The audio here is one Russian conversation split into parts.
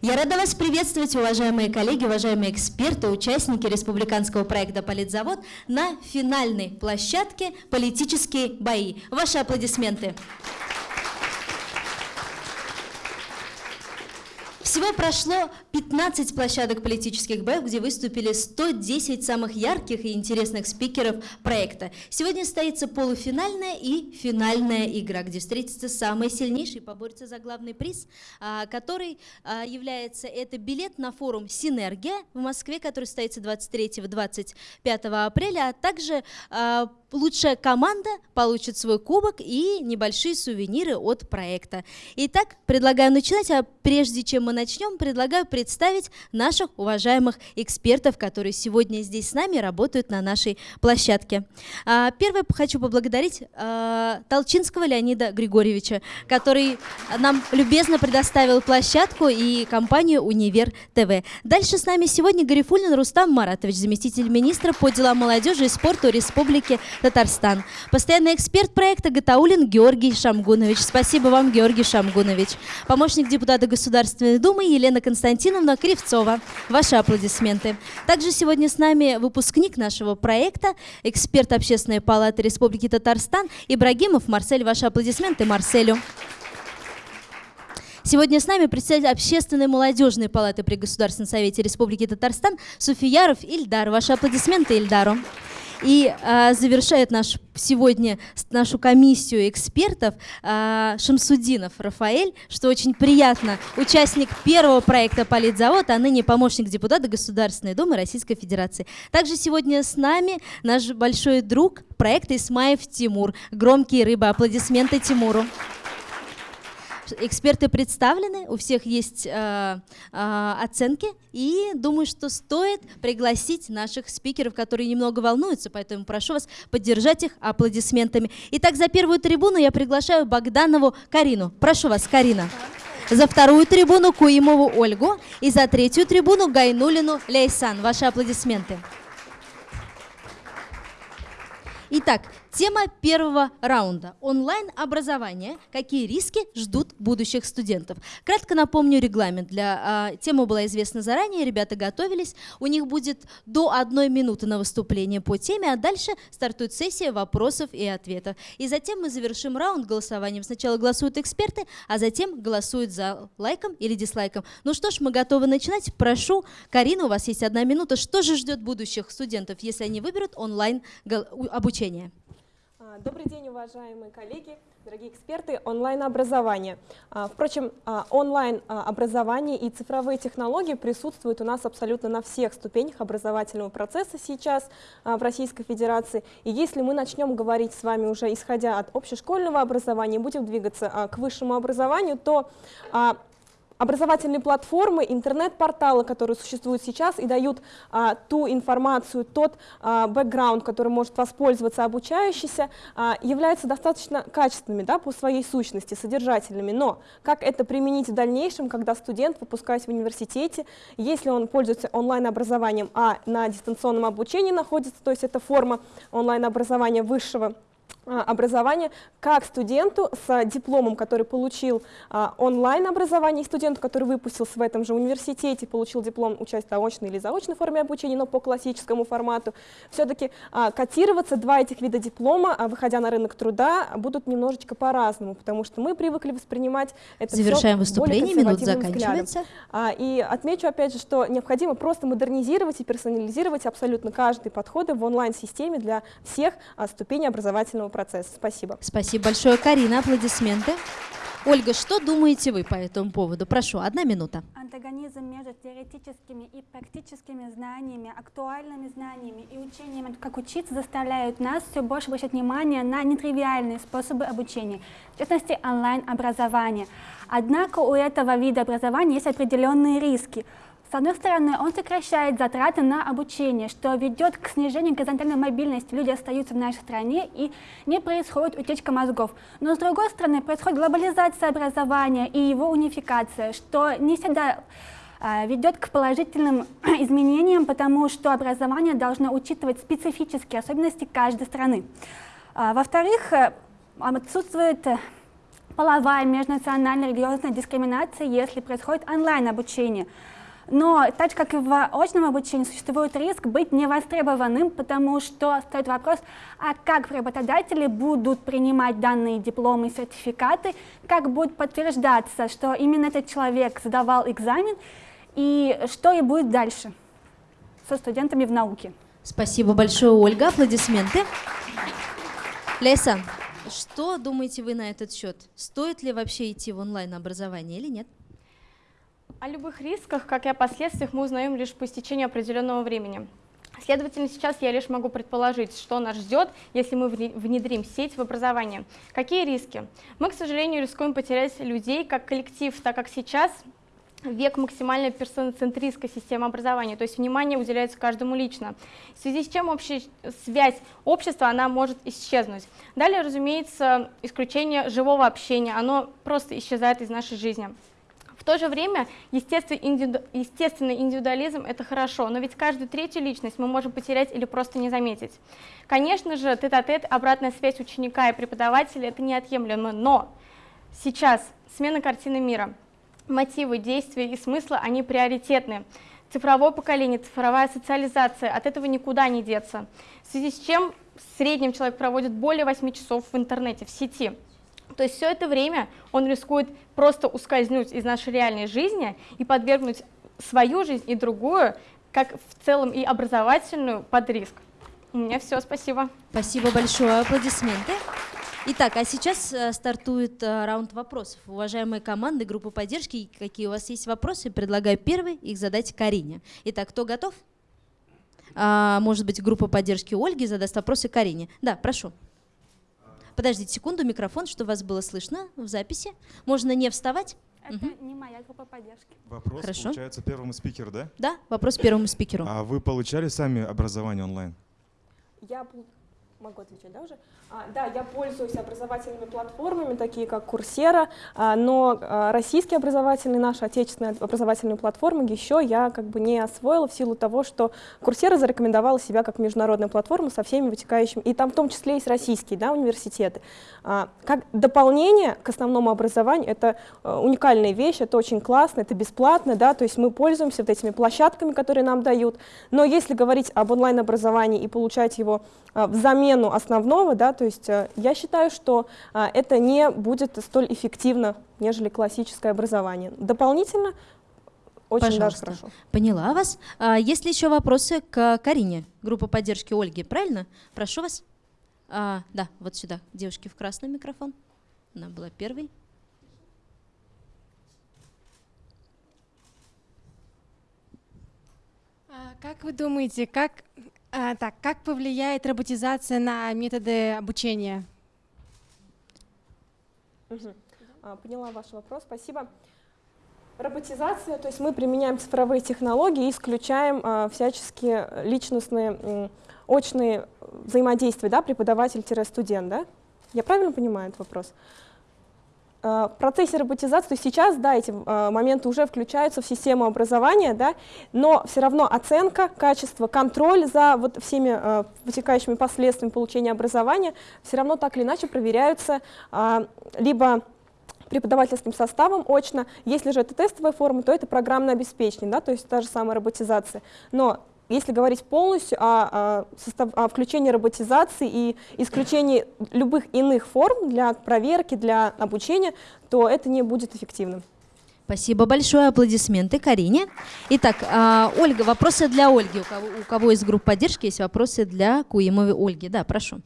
Я рада вас приветствовать, уважаемые коллеги, уважаемые эксперты, участники республиканского проекта «Политзавод» на финальной площадке «Политические бои». Ваши аплодисменты. Всего прошло 15 площадок политических боев, где выступили 110 самых ярких и интересных спикеров проекта. Сегодня состоится полуфинальная и финальная игра, где встретятся самые сильнейшие, поборются за главный приз, а, который а, является это билет на форум «Синергия» в Москве, который состоится 23-25 апреля, а также а, лучшая команда получит свой кубок и небольшие сувениры от проекта. Итак, предлагаю начинать, а прежде чем мы начнем, предлагаю представить наших уважаемых экспертов, которые сегодня здесь с нами работают на нашей площадке. А, первое хочу поблагодарить а, Толчинского Леонида Григорьевича, который нам любезно предоставил площадку и компанию «Универ ТВ». Дальше с нами сегодня Гарифулин Рустам Маратович, заместитель министра по делам молодежи и спорту Республики Татарстан. Постоянный эксперт проекта Гатаулин Георгий Шамгунович. Спасибо вам, Георгий Шамгунович. Помощник депутата Государственной Думы Елена Константиновна Кривцова. Ваши аплодисменты. Также сегодня с нами выпускник нашего проекта, эксперт Общественной палаты Республики Татарстан Ибрагимов Марсель. Ваши аплодисменты Марселю. Сегодня с нами председатель Общественной молодежной палаты при Государственном совете Республики Татарстан Суфияров Ильдар. Ваши аплодисменты Ильдару. И э, завершает наш, сегодня нашу комиссию экспертов э, Шамсудинов Рафаэль, что очень приятно, участник первого проекта «Политзавод», а ныне помощник депутата Государственной Думы Российской Федерации. Также сегодня с нами наш большой друг проекта Исмаев Тимур. Громкие рыбы. Аплодисменты Тимуру. Эксперты представлены, у всех есть э, э, оценки, и думаю, что стоит пригласить наших спикеров, которые немного волнуются, поэтому прошу вас поддержать их аплодисментами. Итак, за первую трибуну я приглашаю Богданову Карину. Прошу вас, Карина. За вторую трибуну Куимову Ольгу и за третью трибуну Гайнулину Лейсан. Ваши аплодисменты. Итак, Тема первого раунда – онлайн-образование. Какие риски ждут будущих студентов? Кратко напомню регламент. Для, а, тема была известна заранее, ребята готовились. У них будет до одной минуты на выступление по теме, а дальше стартует сессия вопросов и ответов. И затем мы завершим раунд голосованием. Сначала голосуют эксперты, а затем голосуют за лайком или дизлайком. Ну что ж, мы готовы начинать. Прошу, Карина, у вас есть одна минута. Что же ждет будущих студентов, если они выберут онлайн обучение? Добрый день, уважаемые коллеги, дорогие эксперты онлайн-образования. А, впрочем, а, онлайн-образование и цифровые технологии присутствуют у нас абсолютно на всех ступенях образовательного процесса сейчас а, в Российской Федерации. И если мы начнем говорить с вами уже исходя от общешкольного образования, будем двигаться к высшему образованию, то образовательные платформы, интернет-порталы, которые существуют сейчас и дают а, ту информацию, тот а, бэкграунд, который может воспользоваться обучающийся, а, являются достаточно качественными да, по своей сущности, содержательными. Но как это применить в дальнейшем, когда студент, выпускаясь в университете, если он пользуется онлайн-образованием, а на дистанционном обучении находится, то есть это форма онлайн-образования высшего а, образование как студенту с дипломом, который получил а, онлайн-образование, и студенту, который выпустился в этом же университете, получил диплом участия в очной или заочной форме обучения, но по классическому формату, все-таки а, котироваться два этих вида диплома, выходя на рынок труда, будут немножечко по-разному, потому что мы привыкли воспринимать это Завершаем выступление, минут заканчивается. А, и отмечу опять же, что необходимо просто модернизировать и персонализировать абсолютно каждый подходы в онлайн-системе для всех ступеней образовательного процесса. Спасибо. Спасибо большое, Карина. Аплодисменты. Ольга, что думаете вы по этому поводу? Прошу, одна минута. Антагонизм между теоретическими и практическими знаниями, актуальными знаниями и учением, как учиться, заставляют нас все больше обращать внимание на нетривиальные способы обучения, в частности, онлайн-образование. Однако у этого вида образования есть определенные риски – с одной стороны, он сокращает затраты на обучение, что ведет к снижению горизонтальной мобильности. Люди остаются в нашей стране и не происходит утечка мозгов. Но с другой стороны, происходит глобализация образования и его унификация, что не всегда а, ведет к положительным изменениям, потому что образование должно учитывать специфические особенности каждой страны. А, во-вторых, э, отсутствует половая, межнациональная, религиозная дискриминация, если происходит онлайн-обучение. Но так как в очном обучении, существует риск быть невостребованным, потому что стоит вопрос, а как работодатели будут принимать данные дипломы и сертификаты, как будет подтверждаться, что именно этот человек сдавал экзамен, и что и будет дальше со студентами в науке. Спасибо большое, Ольга. Аплодисменты. Леса, что думаете вы на этот счет? Стоит ли вообще идти в онлайн-образование или нет? О любых рисках, как и о последствиях, мы узнаем лишь по истечении определенного времени. Следовательно, сейчас я лишь могу предположить, что нас ждет, если мы внедрим сеть в образование. Какие риски? Мы, к сожалению, рискуем потерять людей как коллектив, так как сейчас век максимальной персоноцентристской системы образования, то есть внимание уделяется каждому лично, в связи с чем общая связь общества она может исчезнуть. Далее, разумеется, исключение живого общения, оно просто исчезает из нашей жизни. В то же время естественный, индивиду... естественный индивидуализм – это хорошо, но ведь каждую третью личность мы можем потерять или просто не заметить. Конечно же, тет-а-тет, -тет, обратная связь ученика и преподавателя – это неотъемлемо, но сейчас смена картины мира – мотивы, действия и смыслы, они приоритетны. Цифровое поколение, цифровая социализация, от этого никуда не деться. В связи с чем в среднем человек проводит более 8 часов в интернете, в сети. То есть все это время он рискует просто ускользнуть из нашей реальной жизни и подвергнуть свою жизнь и другую, как в целом и образовательную, под риск. У меня все, спасибо. Спасибо большое, аплодисменты. Итак, а сейчас э, стартует э, раунд вопросов. Уважаемые команды, группы поддержки, какие у вас есть вопросы, предлагаю первый их задать Карине. Итак, кто готов? А, может быть, группа поддержки Ольги задаст вопросы Карине. Да, прошу. Подождите секунду, микрофон, чтобы вас было слышно в записи. Можно не вставать. Это угу. не моя группа поддержки. Вопрос, Хорошо. получается, первому спикеру, да? Да, вопрос первому спикеру. А вы получали сами образование онлайн? Я могу отвечать, да, уже? А, да, я пользуюсь образовательными платформами, такие как Курсера, а, но а, российские образовательные, наши отечественные образовательные платформы еще я как бы не освоила в силу того, что Курсера зарекомендовала себя как международная платформа со всеми вытекающими, и там в том числе есть российские да, университеты. Как дополнение к основному образованию, это уникальная вещь, это очень классно, это бесплатно, да, то есть мы пользуемся вот этими площадками, которые нам дают, но если говорить об онлайн-образовании и получать его в замену основного, да, то есть э, я считаю, что а, это не будет столь эффективно, нежели классическое образование. Дополнительно очень Пожалуйста. даже хорошо. Поняла вас. А, есть ли еще вопросы к Карине, группа поддержки Ольги, правильно? Прошу вас. А, да, вот сюда, девушки в красный микрофон. Она была первой. Как вы думаете, как а, так, как повлияет роботизация на методы обучения? А, поняла ваш вопрос, спасибо. Роботизация, то есть мы применяем цифровые технологии и исключаем а, всяческие личностные, очные взаимодействия, да, преподаватель-студент, да? Я правильно понимаю этот вопрос? Э, в процессе роботизации, то есть сейчас, да, эти э, моменты уже включаются в систему образования, да, но все равно оценка, качество, контроль за вот всеми э, вытекающими последствиями получения образования все равно так или иначе проверяются либо преподавательским составом очно, если же это тестовая форма, то это программное обеспечение, да, то есть та же самая роботизация. Но если говорить полностью о, о, состав, о включении роботизации и исключении любых иных форм для проверки, для обучения, то это не будет эффективным. Спасибо большое. Аплодисменты Карине. Итак, э, Ольга, вопросы для Ольги. У кого, у кого из групп поддержки есть вопросы для Куимовой Ольги? Да, прошу.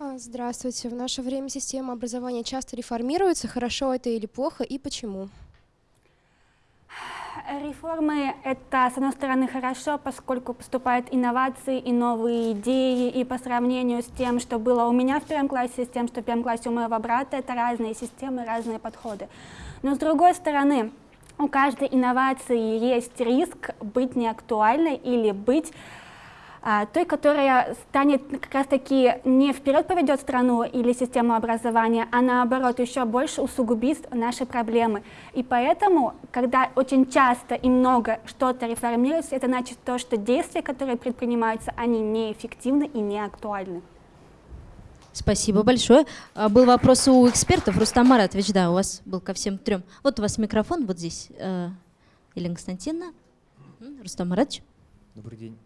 А, здравствуйте. В наше время система образования часто реформируется. Хорошо это или плохо и почему? Реформы — это, с одной стороны, хорошо, поскольку поступают инновации и новые идеи, и по сравнению с тем, что было у меня в первом классе, с тем, что в первом классе у моего брата, это разные системы, разные подходы. Но с другой стороны, у каждой инновации есть риск быть неактуальной или быть той, которая станет как раз-таки не вперед поведет страну или систему образования, а наоборот еще больше усугубит наши проблемы. И поэтому, когда очень часто и много что-то реформируется, это значит то, что действия, которые предпринимаются, они неэффективны и не актуальны. Спасибо большое. А, Был вопрос у экспертов. Рустам Маратович, да, у вас был ко всем трем. Вот у вас микрофон вот здесь. э, Елена Константиновна. Рустам Маратович. Добрый день.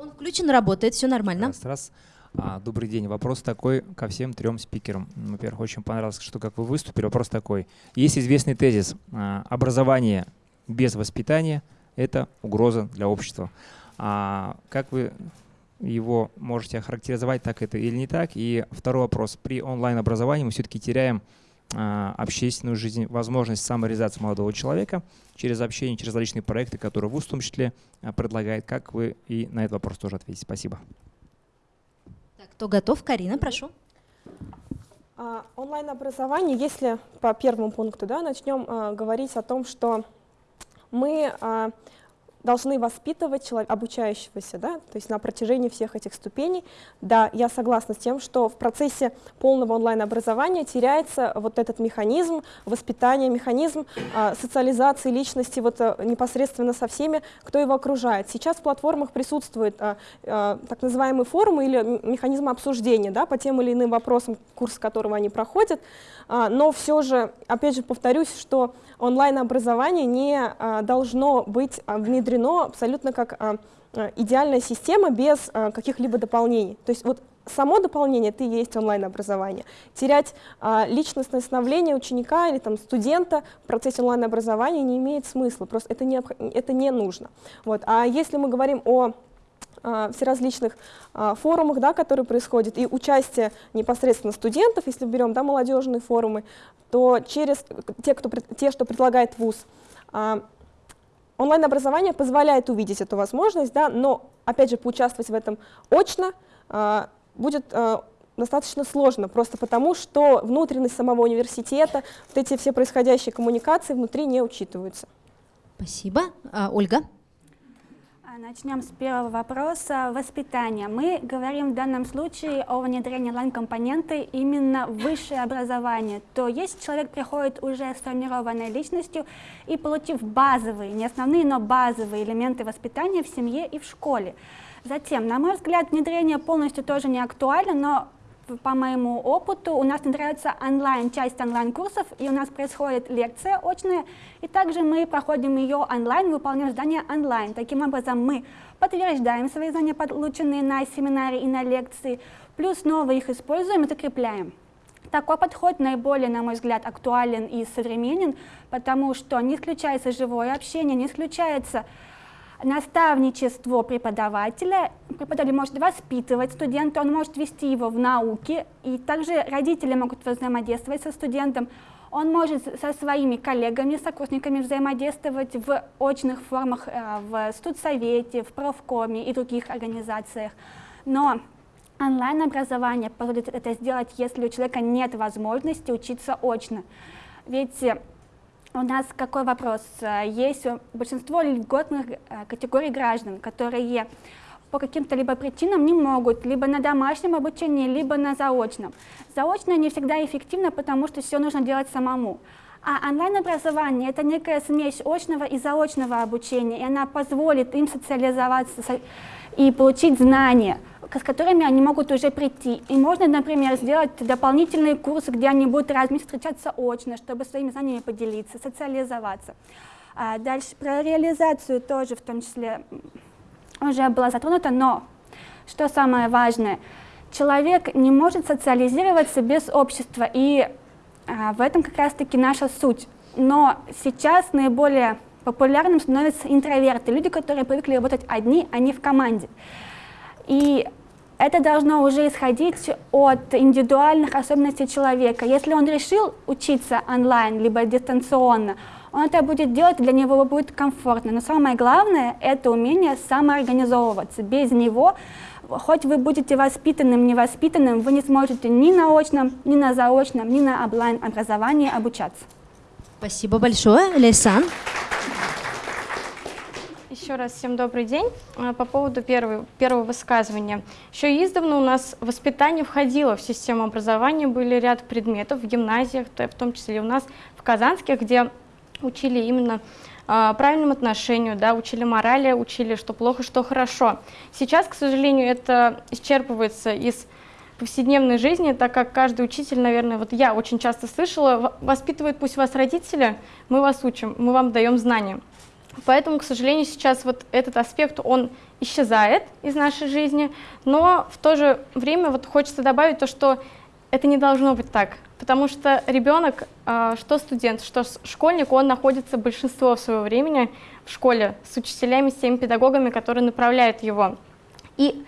Он включен, работает, все нормально. Раз, раз. А, добрый день. Вопрос такой ко всем трем спикерам. Во-первых, очень понравилось, что как вы выступили. Вопрос такой. Есть известный тезис. а, Образование без воспитания – это угроза для общества. А как вы его можете охарактеризовать, так это или не так? И второй вопрос. При онлайн-образовании мы все-таки теряем общественную жизнь, возможность самореализации молодого человека через общение, через различные проекты, которые ВУЗ в том числе а, предлагает. Как вы и на этот вопрос тоже ответите? Спасибо. Так, кто готов? Карина, прошу. А, Онлайн-образование, если по первому пункту да, начнем а, говорить о том, что мы а, должны воспитывать человека, обучающегося, да, то есть на протяжении всех этих ступеней. Да, я согласна с тем, что в процессе полного онлайн-образования теряется вот этот механизм воспитания, механизм а, социализации личности вот, а, непосредственно со всеми, кто его окружает. Сейчас в платформах присутствуют а, а, так называемые форумы или механизмы обсуждения да, по тем или иным вопросам, курс которого они проходят, а, но все же, опять же, повторюсь, что онлайн-образование не а, должно быть а, внедрено абсолютно как а, а, идеальная система без а, каких-либо дополнений. То есть вот само дополнение и есть онлайн-образование. Терять а, личностное становление ученика или там, студента в процессе онлайн-образования не имеет смысла, просто это не, это не нужно. Вот. А если мы говорим о а, всеразличных а, форумах, да, которые происходят, и участие непосредственно студентов, если берем да, молодежные форумы, то через те, кто, те что предлагает ВУЗ, а, онлайн-образование позволяет увидеть эту возможность, да, но, опять же, поучаствовать в этом очно а, будет а, достаточно сложно, просто потому что внутренность самого университета, вот эти все происходящие коммуникации внутри не учитываются. Спасибо. А, Ольга. Начнем с первого вопроса. Воспитание. Мы говорим в данном случае о внедрении онлайн-компоненты именно высшее образование. То есть человек приходит уже сформированной личностью и получив базовые, не основные, но базовые элементы воспитания в семье и в школе. Затем, на мой взгляд, внедрение полностью тоже не актуально, но по моему опыту у нас внедряется онлайн, часть онлайн-курсов, и у нас происходит лекция очная, и также мы проходим ее онлайн, выполняем задания онлайн. Таким образом, мы подтверждаем свои знания, полученные на семинаре и на лекции, плюс снова их используем и закрепляем. Такой подход наиболее, на мой взгляд, актуален и современен, потому что не исключается живое общение, не исключается наставничество преподавателя. Преподаватель может воспитывать студента, он может вести его в науке, и также родители могут взаимодействовать со студентом. Он может со своими коллегами, сокурсниками взаимодействовать в очных формах э, в студсовете, в профкоме и других организациях. Но онлайн-образование позволит это сделать, если у человека нет возможности учиться очно. Ведь э, у нас какой вопрос? Есть большинство льготных э, категорий граждан, которые по каким-то либо причинам не могут, либо на домашнем обучении, либо на заочном. Заочно не всегда эффективно, потому что все нужно делать самому. А онлайн-образование – это некая смесь очного и заочного обучения, и она позволит им социализоваться со- и получить знания, с которыми они могут уже прийти. И можно, например, сделать дополнительные курсы, где они будут раз в месяц встречаться очно, чтобы своими знаниями поделиться, социализоваться. А дальше про реализацию тоже в том числе уже было затронуто, но что самое важное, человек не может социализироваться без общества, и а, в этом как раз-таки наша суть. Но сейчас наиболее популярным становятся интроверты, люди, которые привыкли работать одни, а не в команде. И это должно уже исходить от индивидуальных особенностей человека. Если он решил учиться онлайн, либо дистанционно, он это будет делать, для него будет комфортно. Но самое главное – это умение самоорганизовываться. Без него, хоть вы будете воспитанным, невоспитанным, вы не сможете ни на очном, ни на заочном, ни на онлайн-образовании обучаться. Спасибо большое. Лейсан. Еще раз всем добрый день. А, По поводу первой, первого высказывания. Еще издавна у нас воспитание входило в систему образования, были ряд предметов в гимназиях, в том числе у нас в Казанских, где учили именно а, правильному отношению, да, учили морали, учили, что плохо, что хорошо. Сейчас, к сожалению, это исчерпывается из повседневной жизни, так как каждый учитель, наверное, вот я очень часто слышала, воспитывает пусть вас родители, мы вас учим, мы вам даем знания. Поэтому, к сожалению, сейчас вот этот аспект, он исчезает из нашей жизни, но в то же время вот хочется добавить то, что это не должно быть так, потому что ребенок, а, что студент, что школьник, он находится большинство своего времени в школе с учителями, с теми педагогами, которые направляют его. И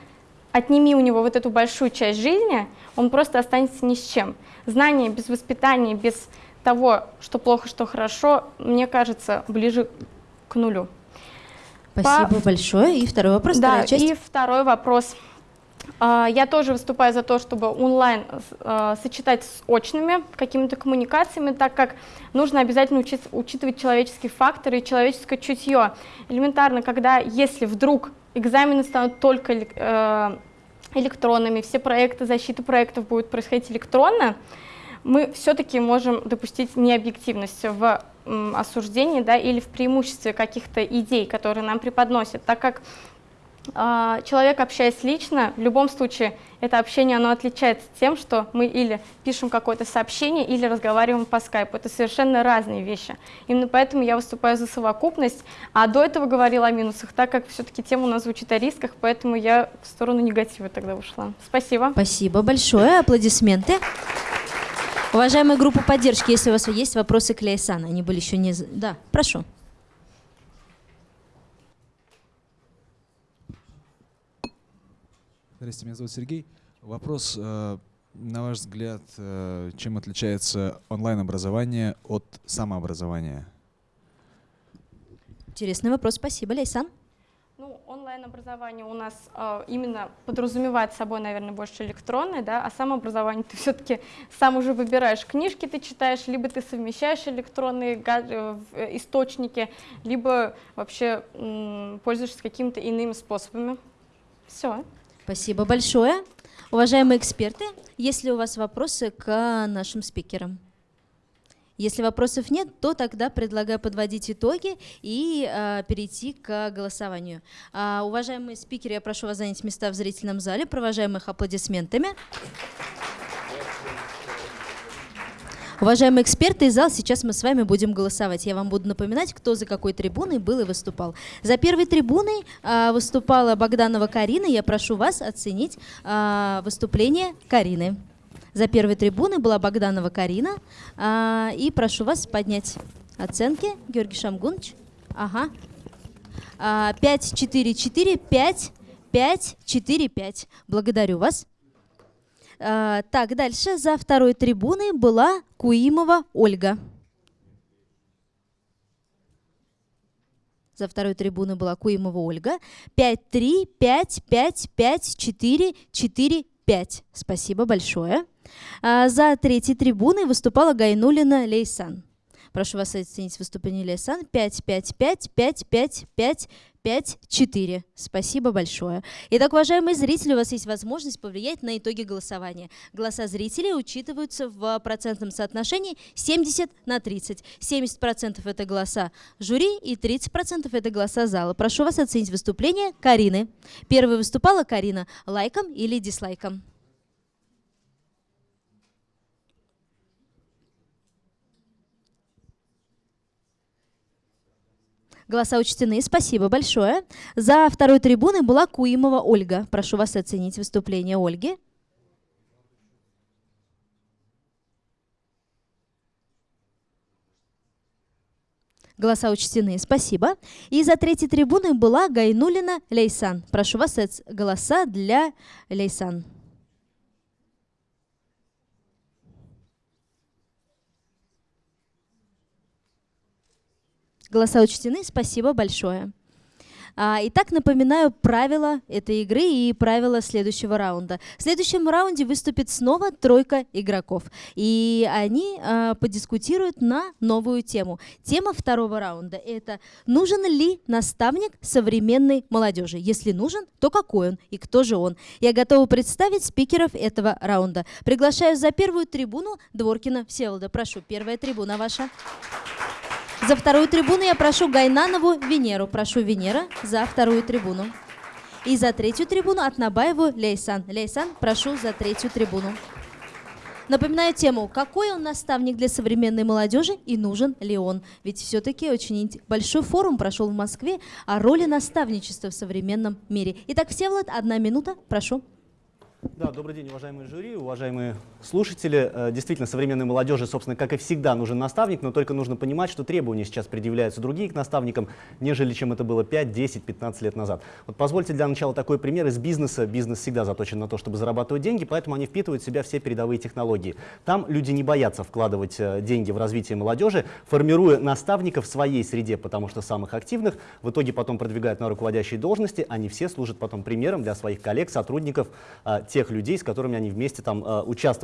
отними у него вот эту большую часть жизни, он просто останется ни с чем. Знание без воспитания, без того, что плохо, что хорошо, мне кажется, ближе к нулю. Спасибо По... большое. И второй вопрос, да, часть. и второй вопрос. А, я тоже выступаю за то, чтобы онлайн а, сочетать с очными какими-то коммуникациями, так как нужно обязательно учитывать человеческие факторы и человеческое чутье. Элементарно, когда, если вдруг экзамены станут только э, электронными, все проекты, защита проектов будут происходить электронно, мы все-таки можем допустить необъективность в осуждении да, или в преимуществе каких-то идей, которые нам преподносят, так как э, человек, общаясь лично, в любом случае это общение оно отличается тем, что мы или пишем какое-то сообщение, или разговариваем по скайпу. Это совершенно разные вещи. Именно поэтому я выступаю за совокупность, а до этого говорила о минусах, так как все-таки тема у нас звучит о рисках, поэтому я в сторону негатива тогда ушла. Спасибо. Спасибо большое. Аплодисменты. Уважаемая группа поддержки, если у вас есть вопросы к Ляйсану, они были еще не... Да, прошу. Здравствуйте, меня зовут Сергей. Вопрос, э, на ваш взгляд, э, чем отличается онлайн-образование от самообразования? Интересный вопрос, спасибо, Лейсан. Ну, онлайн-образование у нас э, именно подразумевает собой, наверное, больше электронное, да, а самообразование ты все-таки сам уже выбираешь, книжки ты читаешь, либо ты совмещаешь электронные э, источники, либо вообще пользуешься какими-то иными способами. Все. Спасибо большое. Уважаемые эксперты, есть ли у вас вопросы к нашим спикерам? Если вопросов нет, то тогда предлагаю подводить итоги и э, перейти к голосованию. А, уважаемые спикеры, я прошу вас занять места в зрительном зале, провожаем их аплодисментами. Уважаемые эксперты и зал, сейчас мы с вами будем голосовать. Я вам буду напоминать, кто за какой трибуной был и выступал. За первой трибуной э, выступала Богданова Карина. Я прошу вас оценить э, выступление Карины. За первой трибуной была Богданова Карина. А, и прошу вас поднять оценки. Георгий Шамгунович. Ага. А, 5, 4, 4, 5, 5, 4, 5. Благодарю вас. А, так, дальше. За второй трибуной была Куимова Ольга. За второй трибуной была Куимова Ольга. 5, 3, 5, 5, 5, 4, 4, 5. Спасибо большое. А, за третьей трибуной выступала Гайнулина Лейсан. Прошу вас оценить выступление Лейсан. 5, 5, 5, 5, 5, 5, 5, 4. Спасибо большое. Итак, уважаемые зрители, у вас есть возможность повлиять на итоги голосования. Голоса зрителей учитываются в процентном соотношении 70 на 30. 70% это голоса жюри и 30% это голоса зала. Прошу вас оценить выступление Карины. Первой выступала Карина лайком или дизлайком. Голоса учтены. Спасибо большое. За второй трибуной была Куимова Ольга. Прошу вас оценить выступление Ольги. Голоса учтены. Спасибо. И за третьей трибуной была Гайнулина Лейсан. Прошу вас голоса для Лейсан. Голоса учтены, спасибо большое. А, итак, напоминаю правила этой игры и правила следующего раунда. В следующем раунде выступит снова тройка игроков. И они а, подискутируют на новую тему. Тема второго раунда – это «Нужен ли наставник современной молодежи? Если нужен, то какой он и кто же он?» Я готова представить спикеров этого раунда. Приглашаю за первую трибуну Дворкина Всеволода. Прошу, первая трибуна ваша. За вторую трибуну я прошу Гайнанову Венеру. Прошу Венера за вторую трибуну. И за третью трибуну от Набаеву Лейсан. Лейсан, прошу за третью трибуну. Напоминаю тему, какой он наставник для современной молодежи и нужен ли он. Ведь все-таки очень большой форум прошел в Москве о роли наставничества в современном мире. Итак, Всеволод, одна минута, прошу. Да, добрый день, уважаемые жюри, уважаемые слушатели. Э, действительно, современной молодежи, собственно, как и всегда, нужен наставник, но только нужно понимать, что требования сейчас предъявляются другие к наставникам, нежели чем это было 5, 10, 15 лет назад. Вот позвольте для начала такой пример из бизнеса. Бизнес всегда заточен на то, чтобы зарабатывать деньги, поэтому они впитывают в себя все передовые технологии. Там люди не боятся вкладывать э, деньги в развитие молодежи, формируя наставников в своей среде, потому что самых активных в итоге потом продвигают на руководящие должности, они все служат потом примером для своих коллег, сотрудников, э, тех людей, с которыми они вместе там э,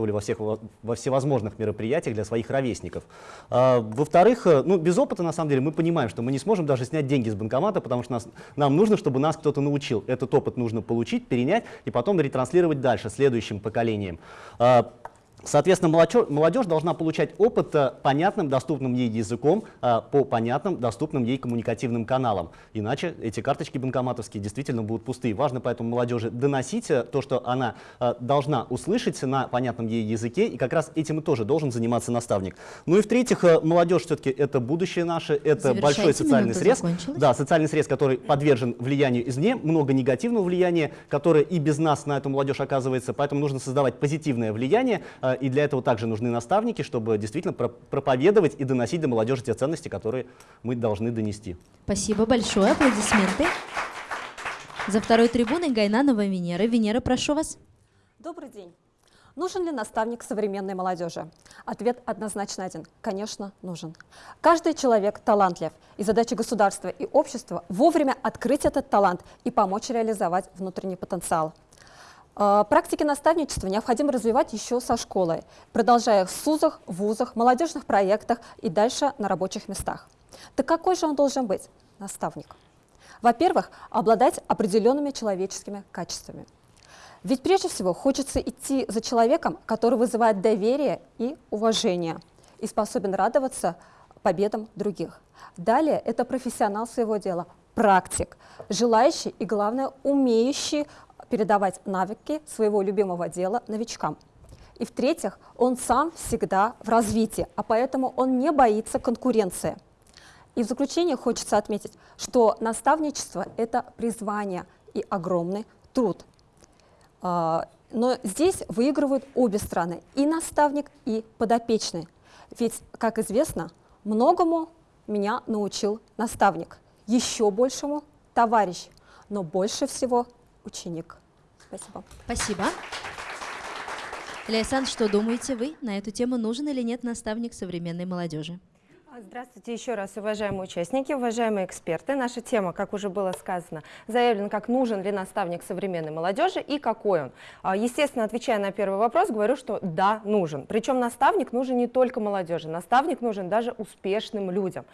участвовали во, всех, во всевозможных мероприятиях для своих ровесников. Э, Во-вторых, э, ну, без опыта, на самом деле, мы понимаем, что мы не сможем даже снять деньги с банкомата, потому что нас, нам нужно, чтобы нас кто-то научил. Этот опыт нужно получить, перенять и потом ретранслировать дальше, следующим поколениям. Э, Соответственно, молодежь должна получать опыт э, понятным, доступным ей языком э, по понятным, доступным ей коммуникативным каналам. Иначе эти карточки банкоматовские действительно будут пустые. Важно поэтому молодежи доносить э, то, что она должна услышать на понятном ей языке, и как раз этим и тоже должен заниматься наставник. Ну и в-третьих, молодежь все-таки это будущее наше, это большой социальный срез. Да, социальный срез, который подвержен влиянию извне, много негативного влияния, которое и без нас на эту молодежь оказывается, поэтому нужно создавать позитивное влияние, и для этого также нужны наставники, чтобы действительно проповедовать и доносить до молодежи те ценности, которые мы должны донести. Спасибо большое. Аплодисменты. За второй трибуной Гайнанова Венера. Венера, прошу вас. Добрый день. Нужен ли наставник современной молодежи? Ответ однозначно один. Конечно, нужен. Каждый человек талантлив, и задача государства и общества вовремя открыть этот талант и помочь реализовать внутренний потенциал. А, практики наставничества необходимо развивать еще со школы, продолжая в СУЗах, вузах, молодежных проектах и дальше на рабочих местах. Так какой же он должен быть, наставник? Во-первых, обладать определенными человеческими качествами. Ведь прежде всего хочется идти за человеком, который вызывает доверие и уважение и способен радоваться победам других. Далее это профессионал своего дела, практик, желающий и, главное, умеющий передавать навыки своего любимого дела новичкам. И в-третьих, он сам всегда в развитии, а поэтому он не боится конкуренции. И в заключение хочется отметить, что наставничество – это призвание и огромный труд. А, но здесь выигрывают обе стороны – и наставник, и подопечный. Ведь, как известно, многому меня научил наставник, еще большему – товарищ, но больше всего ученик. Спасибо. Спасибо. Ляйсан, что думаете вы на эту тему? Нужен или нет наставник современной молодежи? Здравствуйте еще раз, уважаемые участники, уважаемые эксперты. Наша тема, как уже было сказано, заявлена как нужен ли наставник современной молодежи и какой он. А, естественно, отвечая на первый вопрос, говорю, что да, нужен. Причем наставник нужен не только молодежи, наставник нужен даже успешным людям.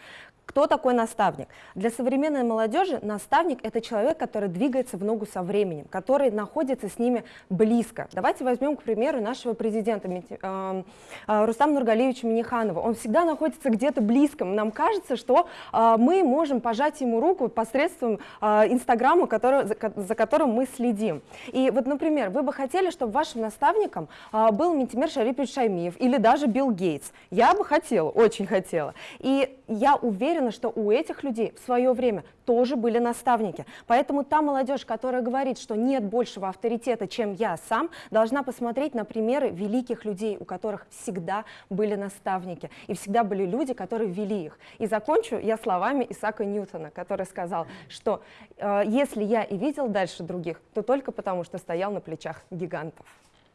Кто такой наставник? Для современной молодежи наставник – это человек, который двигается в ногу со временем, который находится с ними близко. Давайте возьмем, к примеру, нашего президента э, э, Рустама Нургалевича Миниханова. Он всегда находится где-то близко. Нам кажется, что э, мы можем пожать ему руку посредством Инстаграма, который, за которым мы следим. И вот, например, вы бы хотели, чтобы вашим наставником был Ментимир Шарипович Шаймиев или даже Билл Гейтс. Я бы хотела, очень хотела. И я уверена, что у этих людей в свое время тоже были наставники. Поэтому та молодежь, которая говорит, что нет большего авторитета, чем я сам, должна посмотреть на примеры великих людей, у которых всегда были наставники. И всегда были люди, которые вели их. И закончу я словами Исаака Ньютона, который сказал, что э, если я и видел дальше других, то только потому, что стоял на плечах гигантов.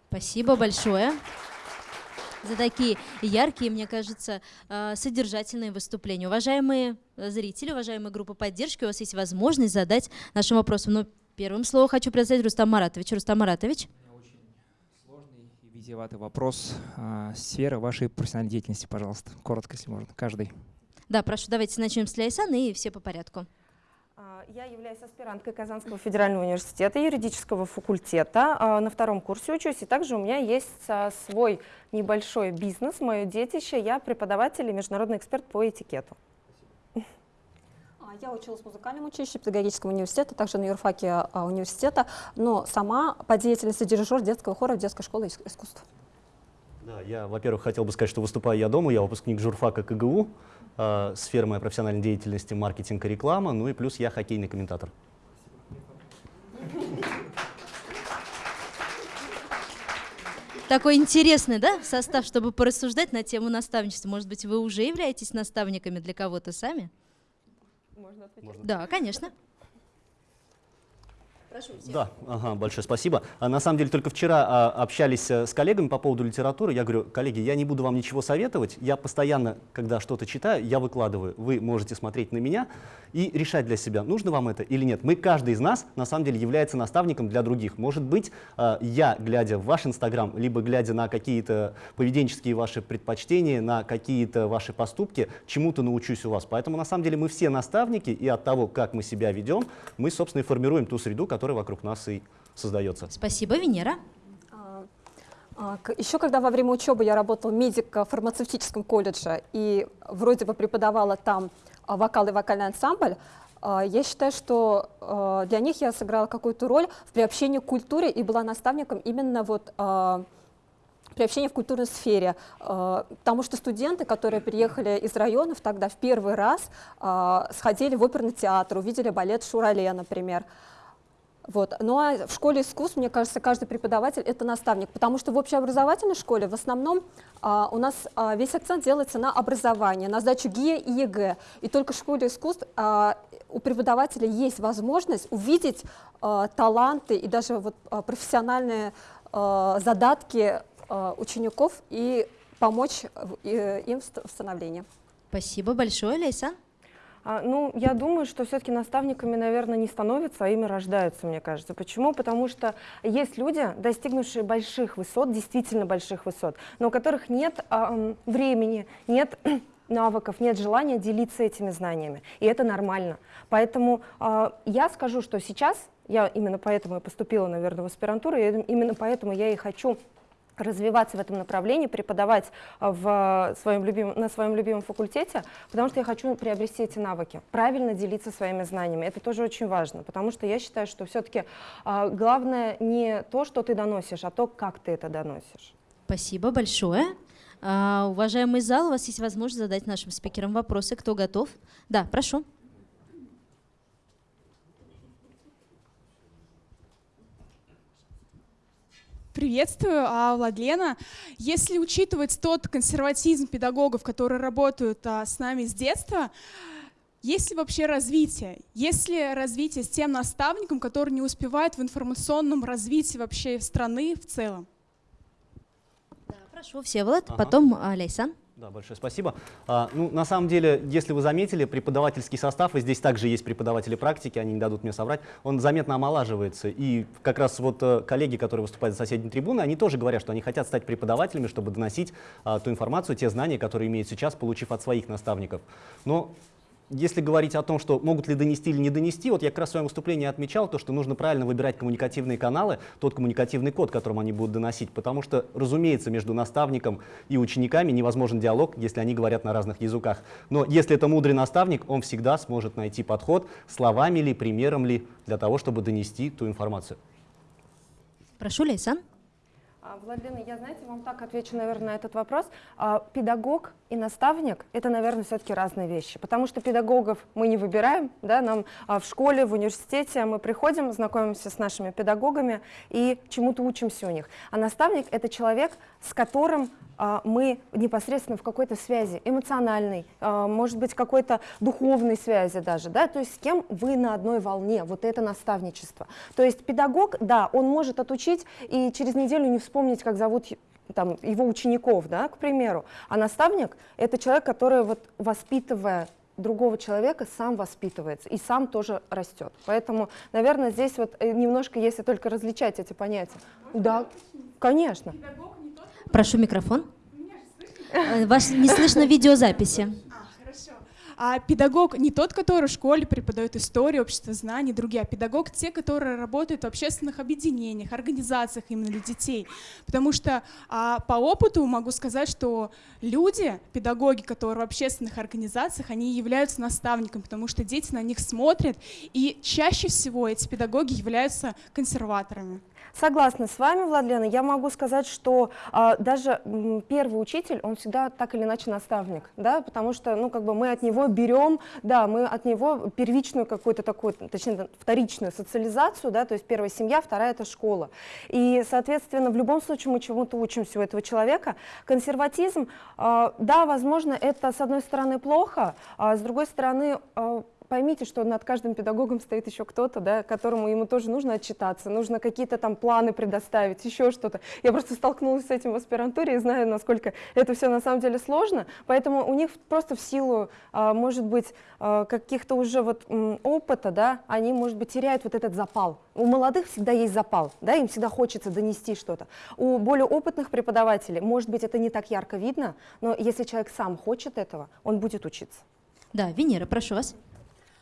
Спасибо большое за такие яркие, мне кажется, э, содержательные выступления. Уважаемые зрители, уважаемая группа поддержки, у вас есть возможность задать нашим вопросам. Но первым словом хочу представить Рустам Маратович. Рустам Маратович. Очень сложный и витиеватый вопрос. А, сфера вашей профессиональной деятельности, пожалуйста. Коротко, если можно, каждый. Да, прошу, давайте начнем с Ляйсана и все по порядку. Я являюсь аспиранткой Казанского федерального университета юридического факультета. А, на втором курсе учусь, и также у меня есть а, свой небольшой бизнес, мое детище. Я преподаватель и международный эксперт по этикету. А, Я училась в музыкальном училище педагогического университета, также на юрфаке университета, но сама по деятельности дирижер детского хора в детской школе ис- искусств. Да, я, во-первых, хотел бы сказать, что выступаю я дома, я выпускник журфака КГУ, э, сфера моей профессиональной деятельности маркетинг и реклама, ну и плюс я хоккейный комментатор. Такой интересный, да, состав, чтобы порассуждать на тему наставничества. Может быть, вы уже являетесь наставниками для кого-то сами? Можно ответить? Да, конечно. Прошу, Да, ага, большое спасибо. А, на самом деле только вчера а, общались э, с коллегами по поводу литературы. Я говорю, коллеги, я не буду вам ничего советовать. Я постоянно, когда что-то читаю, я выкладываю. Вы можете смотреть на меня и решать для себя, нужно вам это или нет. Мы, каждый из нас, на самом деле, является наставником для других. Может быть, а, я, глядя в ваш Инстаграм, либо глядя на какие-то поведенческие ваши предпочтения, на какие-то ваши поступки, чему-то научусь у вас. Поэтому, на самом деле, мы все наставники, и от того, как мы себя ведем, мы, собственно, и формируем ту среду, которая вокруг нас и создается. Спасибо, Венера. А, к- Еще когда во время учебы я работала в фармацевтическом колледже и вроде бы преподавала там а, вокал и вокальный ансамбль, а, я считаю, что а, для них я сыграла какую-то роль в приобщении к культуре и была наставником именно вот а, приобщения в культурной сфере, а, потому что студенты, которые приехали из районов тогда в первый раз а, сходили в оперный театр, увидели балет Шурале, например. Вот. Ну а в школе искусств, мне кажется, каждый преподаватель это наставник, потому что в общеобразовательной школе в основном а, у нас а, весь акцент делается на образование, на сдачу ГИА и ЕГЭ. И только в школе искусств а, у преподавателя есть возможность увидеть а, таланты и даже вот, а, профессиональные а, задатки а, учеников и помочь в- и- им в ст- в становлении. Спасибо большое, Лейсан. А, ну, я думаю, что все-таки наставниками, наверное, не становятся, а ими рождаются, мне кажется. Почему? Потому что есть люди, достигнувшие больших высот, действительно больших высот, но у которых нет а, времени, нет навыков, нет желания делиться этими знаниями. И это нормально. Поэтому а, я скажу, что сейчас, я именно поэтому и поступила, наверное, в аспирантуру, и именно поэтому я и хочу развиваться в этом направлении, преподавать а, в своем любимом, на своем любимом факультете, потому что я хочу приобрести эти навыки, правильно делиться своими знаниями. Это тоже очень важно, потому что я считаю, что все-таки главное не то, что ты доносишь, а то, как ты это доносишь. Спасибо большое. А, уважаемый зал, у вас есть возможность задать нашим спикерам вопросы. Кто готов? Да, прошу. Приветствую, а, Владлена. Если учитывать тот консерватизм педагогов, которые работают а, с нами с детства, есть ли вообще развитие? Есть ли развитие с тем наставником, который не успевает в информационном развитии вообще страны в целом? Прошу, Всеволод, Ага. потом а, Лейсан. Да, большое спасибо. А, ну, на самом деле, если вы заметили, преподавательский состав, и здесь также есть преподаватели практики, они не дадут мне соврать, он заметно омолаживается. И как раз вот э, коллеги, которые выступают за соседней трибуны, они тоже говорят, что они хотят стать преподавателями, чтобы доносить а, ту информацию, те знания, которые имеют сейчас, получив от своих наставников. Но если говорить о том, что могут ли донести или не донести, вот я как раз в своем выступлении отмечал то, что нужно правильно выбирать коммуникативные каналы, тот коммуникативный код, которым они будут доносить, потому что, разумеется, между наставником и учениками невозможен диалог, если они говорят на разных языках. Но если это мудрый наставник, он всегда сможет найти подход словами ли, примером ли, для того, чтобы донести ту информацию. Прошу, Лейсан. А, Владлена, я, знаете, вам так отвечу, наверное, на этот вопрос. А, Педагог и наставник — это, наверное, все-таки разные вещи, потому что педагогов мы не выбираем, да, нам а, в школе, в университете мы приходим, знакомимся с нашими педагогами и чему-то учимся у них. А наставник — это человек, с которым мы непосредственно в какой-то связи, эмоциональной, может быть, какой-то духовной связи даже, да, то есть с кем вы на одной волне, вот это наставничество. То есть педагог, да, он может отучить и через неделю не вспомнить, как зовут там, его учеников, да, к примеру. А наставник — это человек, который, вот, воспитывая другого человека, сам воспитывается и сам тоже растет. Поэтому, наверное, здесь вот э, немножко, если только различать эти понятия. Да, конечно. Прошу микрофон. Э, Ваш не слышно в видеозаписи. А педагог не тот, который в школе преподает историю, общество знаний, другие, а педагог те, которые работают в общественных объединениях, организациях именно для детей. Потому что а, по опыту могу сказать, что люди, педагоги, которые в общественных организациях, они являются наставниками, потому что дети на них смотрят, и чаще всего эти педагоги являются консерваторами. Согласна с вами, Владлена. Я могу сказать, что а, даже первый учитель, он всегда так или иначе наставник, да, потому что, ну, как бы мы от него берем, да, мы от него первичную какую-то такую, точнее, вторичную социализацию, да, то есть первая семья, вторая это школа. И, соответственно, в любом случае мы чему-то учимся у этого человека. Консерватизм, а, да, возможно, это, с одной стороны, плохо, а с другой стороны, а, поймите, что над каждым педагогом стоит еще кто-то, да, которому ему тоже нужно отчитаться, нужно какие-то там планы предоставить, еще что-то. Я просто столкнулась с этим в аспирантуре и знаю, насколько это все на самом деле сложно, поэтому у них просто в силу, а, может быть, а, каких-то уже вот опыта, да, они, может быть, теряют вот этот запал. У молодых всегда есть запал, да, им всегда хочется донести что-то. У более опытных преподавателей, может быть, это не так ярко видно, но если человек сам хочет этого, он будет учиться. Да, Венера, прошу вас.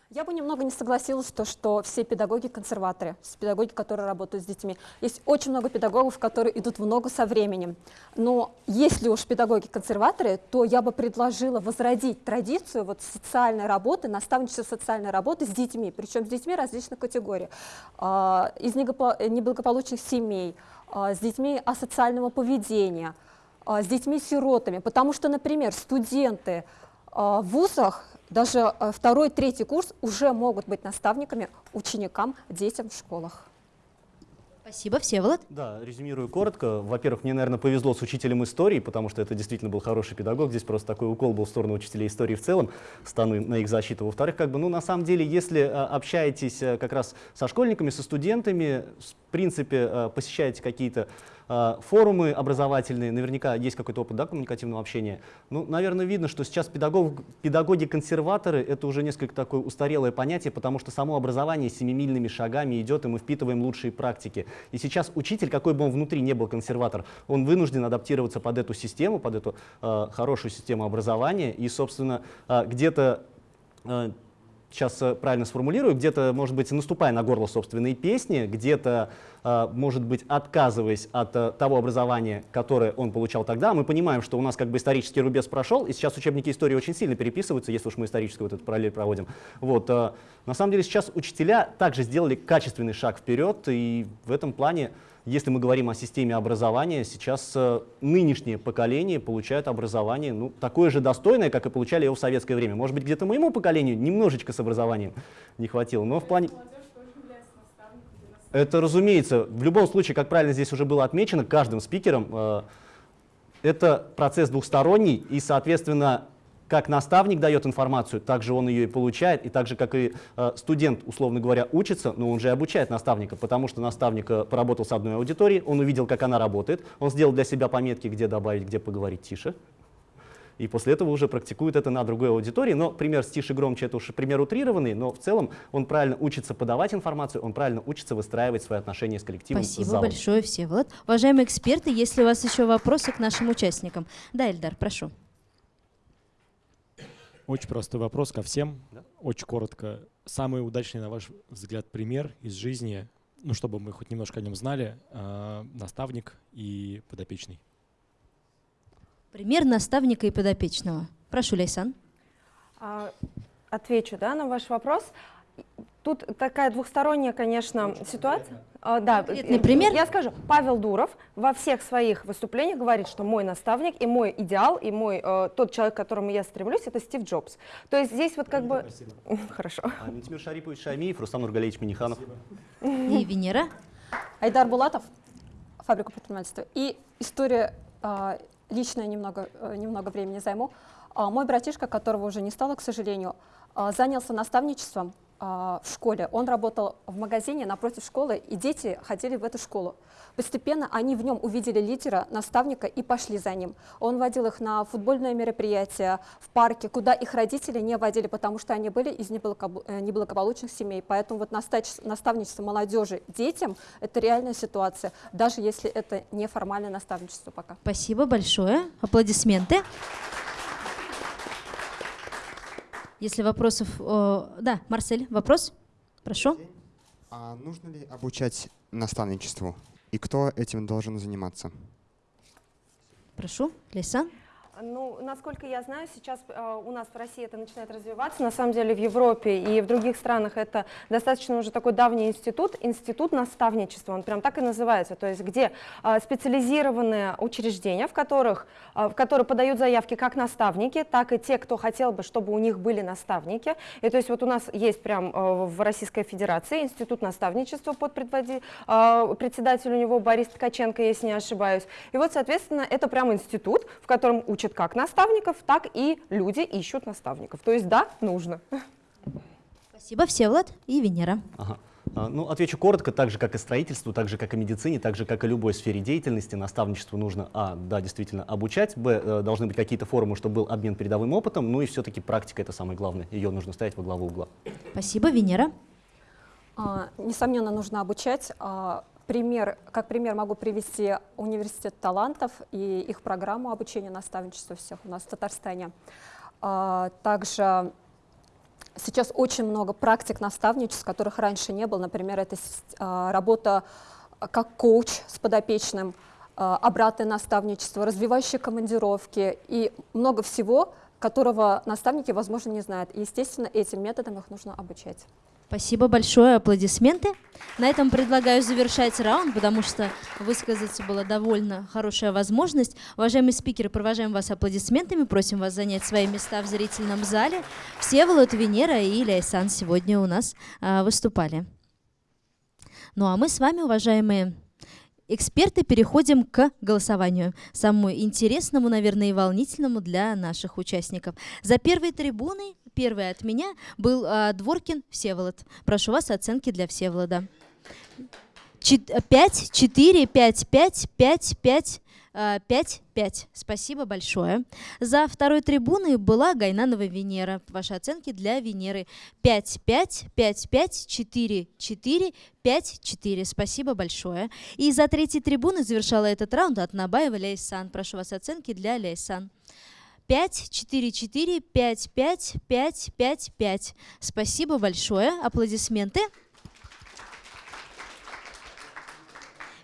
Я бы немного не согласилась, то, что все педагоги консерваторы, педагоги, которые работают с детьми. Есть очень много педагогов, которые идут в ногу со временем. Но если уж педагоги консерваторы, то я бы предложила возродить традицию вот социальной работы, наставничества социальной работы с детьми, причем с детьми различных категорий. А, Из неблагополучных семей, а, с детьми асоциального поведения, а, с детьми-сиротами. Потому что, например, студенты в вузах даже э, второй, третий курс уже могут быть наставниками ученикам, детям в школах. Спасибо, Всеволод. Да, резюмирую коротко. Во-первых, мне, наверное, повезло с учителем истории, потому что это действительно был хороший педагог. Здесь просто такой укол был в сторону учителей истории в целом, стану на их защиту. Во-вторых, как бы, ну, на самом деле, если а, общаетесь а, как раз со школьниками, со студентами, в принципе, посещаете какие-то форумы образовательные, наверняка есть какой-то опыт да, коммуникативного общения. Ну, наверное, видно, что сейчас педагог, педагоги-консерваторы — это уже несколько такое устарелое понятие, потому что само образование семимильными шагами идет, и мы впитываем лучшие практики. И сейчас учитель, какой бы он внутри не был консерватор, он вынужден адаптироваться под эту систему, под эту а, хорошую систему образования, и, собственно, а, где-то а, сейчас э, правильно сформулирую, где-то, может быть, наступая на горло собственной песни, где-то, э, может быть, отказываясь от э, того образования, которое он получал тогда, мы понимаем, что у нас как бы исторический рубеж прошел, и сейчас учебники истории очень сильно переписываются, если уж мы историческую вот эту параллель проводим. Вот, на самом деле сейчас учителя также сделали качественный шаг вперед, и в этом плане если мы говорим о системе образования, сейчас э, нынешнее поколение получает образование ну, такое же достойное, как и получали его в советское время. Может быть, где-то моему поколению немножечко с образованием не хватило, но в плане... Это, разумеется, в любом случае, как правильно здесь уже было отмечено, каждым спикером э, это процесс двухсторонний, и, соответственно, как наставник дает информацию, так же он ее и получает, и так же, как и э, студент, условно говоря, учится, но он же и обучает наставника, потому что наставник э, поработал с одной аудиторией, он увидел, как она работает, он сделал для себя пометки, где добавить, где поговорить тише, и после этого уже практикует это на другой аудитории. Но пример с тише громче это уж пример утрированный, но в целом он правильно учится подавать информацию, он правильно учится выстраивать свои отношения с коллективом. с Спасибо залом. большое, Всеволод. Уважаемые эксперты, есть ли у вас еще вопросы к нашим участникам? Да, Эльдар, прошу. Очень простой вопрос ко всем. Очень коротко. Самый удачный, на ваш взгляд, пример из жизни, ну, чтобы мы хоть немножко о нем знали, э, наставник и подопечный. Пример наставника и подопечного. Прошу, Лейсан. А, Отвечу да, на ваш вопрос. Тут такая двухсторонняя, конечно, ситуация. А, да, Конкретный пример? Я скажу, Павел Дуров во всех своих выступлениях говорит, что мой наставник и мой идеал, и мой э, тот человек, к которому я стремлюсь, это Стив Джобс. То есть здесь вот как бы... Хорошо. А, Ментимир Шарипович Шаймиев, Рустам Нургалевич Миниханов. И Венера. Айдар Булатов, фабрика предпринимательства. И история а, личная, немного, э, немного времени займу. А, мой братишка, которого уже не стало, к сожалению, а, занялся наставничеством а, а, в школе. Он работал в магазине напротив школы, и дети ходили в эту школу. Постепенно они в нем увидели лидера, наставника и пошли за ним. Он водил их на футбольное мероприятие в парке, куда их родители не водили, потому что они были из э, неблагополучных семей. Поэтому вот наставничество молодежи детям – это реальная ситуация, даже если это неформальное наставничество пока. Спасибо большое. Аплодисменты. Если вопросов... Да, Марсель, вопрос? Прошу. А нужно ли обучать наставничеству? И кто этим должен заниматься? Прошу, Лейсан. Ну, насколько я знаю, сейчас э, у нас в России это начинает развиваться. На самом деле в Европе и в других странах это достаточно уже такой давний институт, институт наставничества, он прям так и называется, то есть где э, специализированные учреждения, в которых, э, в которые подают заявки как наставники, так и те, кто хотел бы, чтобы у них были наставники. И то есть вот у нас есть прям э, в Российской Федерации институт наставничества под предводи, э, председатель у него Борис Ткаченко, если не ошибаюсь. И вот, соответственно, это прям институт, в котором учат учат как наставников, так и люди ищут наставников. То есть да, нужно. Спасибо, Всеволод и Венера. Ага. А, ну, отвечу коротко, так же, как и строительству, так же, как и медицине, так же, как и любой сфере деятельности, наставничеству нужно, а, да, действительно, обучать, б, э, должны быть какие-то форумы, чтобы был обмен передовым опытом, ну и все-таки практика — это самое главное, ее нужно ставить во главу угла. Спасибо, Венера. А, несомненно, нужно обучать. А, Пример, как пример могу привести университет талантов и их программу обучения наставничества всех у нас в Татарстане. А, также сейчас очень много практик наставничеств, которых раньше не было. Например, это а, работа как коуч с подопечным, а, обратное наставничество, развивающие командировки и много всего, которого наставники, возможно, не знают. И, естественно, этим методом их нужно обучать. Спасибо большое, аплодисменты. На этом предлагаю завершать раунд, потому что высказаться была довольно хорошая возможность. Уважаемые спикеры, провожаем вас аплодисментами, просим вас занять свои места в зрительном зале. Все Волод, Венера и Ляйсан сегодня у нас а, выступали. Ну а мы с вами, уважаемые эксперты, переходим к голосованию. Самому интересному, наверное, и волнительному для наших участников. За первой трибуной, первой от меня, был э, Дворкин Всеволод. Прошу вас оценки для Всеволода. 5, 4, 5, 5, 5, 5, 5-5. Спасибо большое. За второй трибуной была Гайнанова Венера. Ваши оценки для Венеры 5-5, 5-5, 4-4, 5-4. Спасибо большое. И за третьей трибуной завершала этот раунд от Набаева Ляйсан. Прошу вас оценки для Ляйсан. 5, 4, 4, 5, 5, 5, 5, 5. Спасибо большое. Аплодисменты.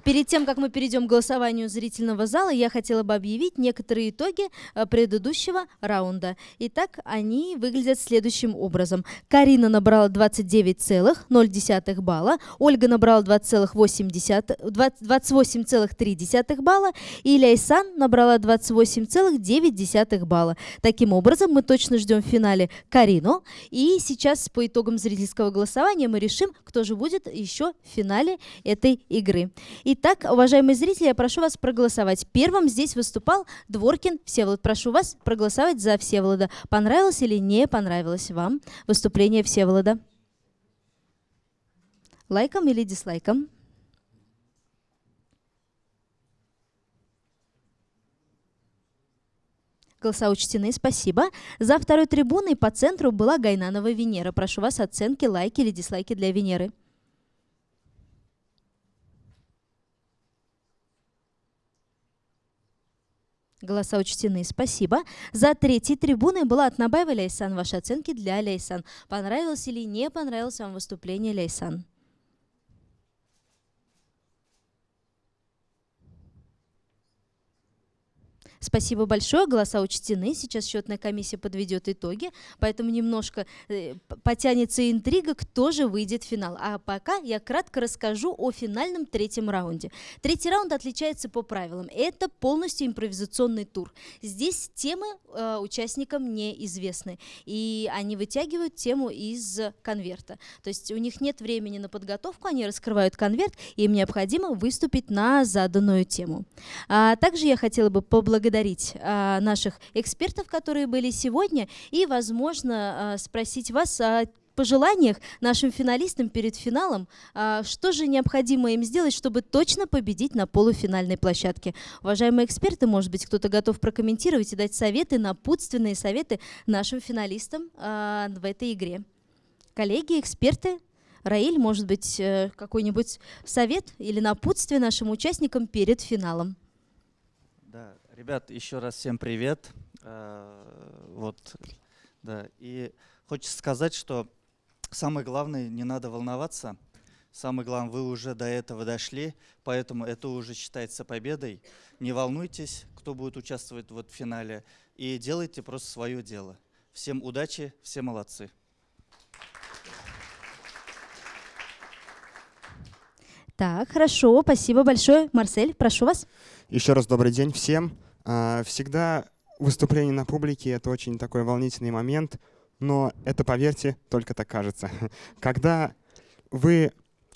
Перед тем, как мы перейдем к голосованию зрительного зала, я хотела бы объявить некоторые итоги э, предыдущего раунда. Итак, они выглядят следующим образом. Карина набрала 29,0 балла, Ольга набрала 28,3 балла и Ляйсан набрала 28,9 балла. Таким образом, мы точно ждем в финале Карину. И сейчас по итогам зрительского голосования мы решим, кто же будет еще в финале этой игры. Итак, уважаемые зрители, я прошу вас проголосовать. Первым здесь выступал Дворкин Всеволод. Прошу вас проголосовать за Всеволода. Понравилось или не понравилось вам выступление Всеволода? Лайком или дизлайком? Голоса учтены, спасибо. За второй трибуной по центру была Гайнанова Венера. Прошу вас оценки, лайки или дизлайки для Венеры. Голоса учтены, спасибо. За третьей трибуной была от Набаева Ляйсан. Ваши оценки для Ляйсан. Понравилось или не понравилось вам выступление Ляйсан? Спасибо большое, голоса учтены. Сейчас счетная комиссия подведет итоги, поэтому немножко э, потянется интрига, кто же выйдет в финал. А пока я кратко расскажу о финальном третьем раунде. Третий раунд отличается по правилам. Это полностью импровизационный тур. Здесь темы э, участникам неизвестны, и они вытягивают тему из конверта. То есть у них нет времени на подготовку, они раскрывают конверт, и им необходимо выступить на заданную тему. А также я хотела бы поблагодарить поблагодарить а, наших экспертов, которые были сегодня, и, возможно, а, спросить вас о пожеланиях нашим финалистам перед финалом, а, что же необходимо им сделать, чтобы точно победить на полуфинальной площадке. Уважаемые эксперты, может быть, кто-то готов прокомментировать и дать советы, напутственные советы нашим финалистам в этой игре. Коллеги, эксперты, Раиль, может быть, э, какой-нибудь совет или напутствие нашим участникам перед финалом? Ребят, еще раз всем привет. А, вот, да, и хочется сказать, что самое главное, не надо волноваться. Самое главное, вы уже до этого дошли, поэтому это уже считается победой. Не волнуйтесь, кто будет участвовать вот в финале, и делайте просто свое дело. Всем удачи, все молодцы. Так, хорошо, спасибо большое. Марсель, прошу вас. Еще раз добрый день всем. А, всегда выступление на публике — это очень такой волнительный момент, но это, поверьте, только так кажется. Когда вы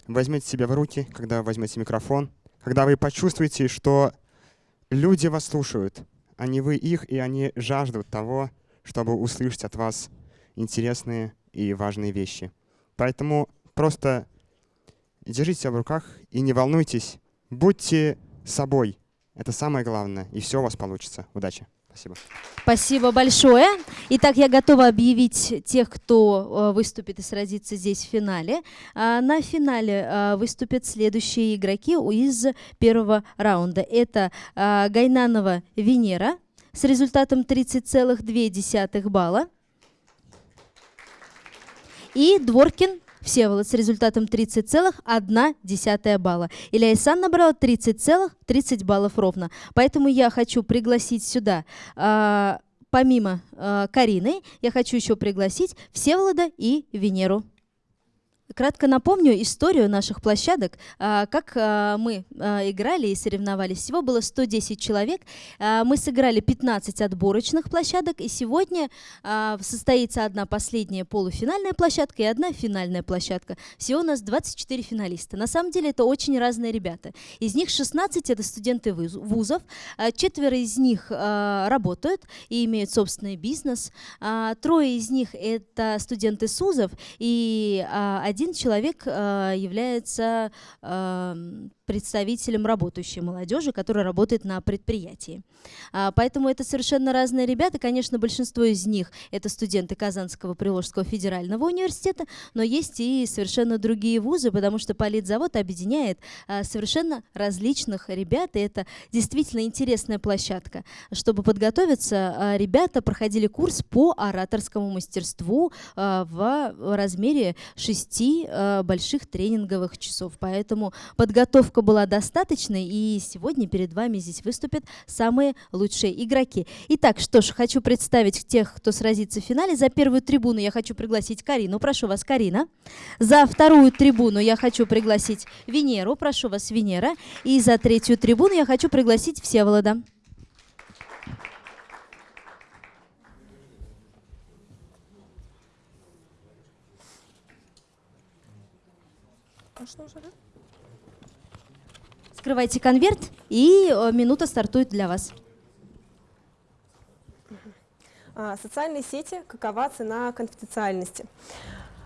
возьмете себя в руки, когда возьмете микрофон, когда вы почувствуете, что люди вас слушают, а не вы их, и они жаждут того, чтобы услышать от вас интересные и важные вещи. Поэтому просто держите себя в руках и не волнуйтесь. Будьте собой. Это самое главное, и все у вас получится. Удачи. Спасибо. Спасибо большое. Итак, я готова объявить тех, кто э, выступит и сразится здесь в финале. А, на финале э, выступят следующие игроки из первого раунда. Это э, Гайнанова Венера с результатом 30,2 балла и Дворкин Всеволод с результатом 30,1 балла. Илья Исан набрала 30,30 ,30 баллов ровно. Поэтому я хочу пригласить сюда, э, помимо э, Карины, я хочу еще пригласить Всеволода и Венеру. Кратко напомню историю наших площадок. А, как а, мы а, играли и соревновались. Всего было 110 человек. Мы сыграли 15 отборочных площадок. И сегодня состоится одна последняя полуфинальная площадка и одна финальная площадка. Всего у нас 24 финалиста. На самом деле это очень разные ребята. Из них 16 это студенты вузов. Четверо из них работают и имеют собственный бизнес. Трое из них это студенты СУЗов. И один один человек э, является э, представителем работающей молодежи, которая работает на предприятии. А, поэтому это совершенно разные ребята. Конечно, большинство из них это студенты Казанского Приволжского федерального университета, но есть и совершенно другие вузы, потому что политзавод объединяет а, совершенно различных ребят, и это действительно интересная площадка. Чтобы подготовиться, ребята проходили курс по ораторскому мастерству в размере шести больших тренинговых часов. Поэтому подготовка была достаточной, и сегодня перед вами здесь выступят самые лучшие игроки. Итак, что ж, хочу представить тех, кто сразится в финале. За первую трибуну я хочу пригласить Карину. Прошу вас, Карина. За вторую трибуну я хочу пригласить Венеру. Прошу вас, Венера. И за третью трибуну я хочу пригласить Всеволода. Можно уже, да? Открывайте конверт, и э, минута стартует для вас. А, социальные сети, какова цена конфиденциальности?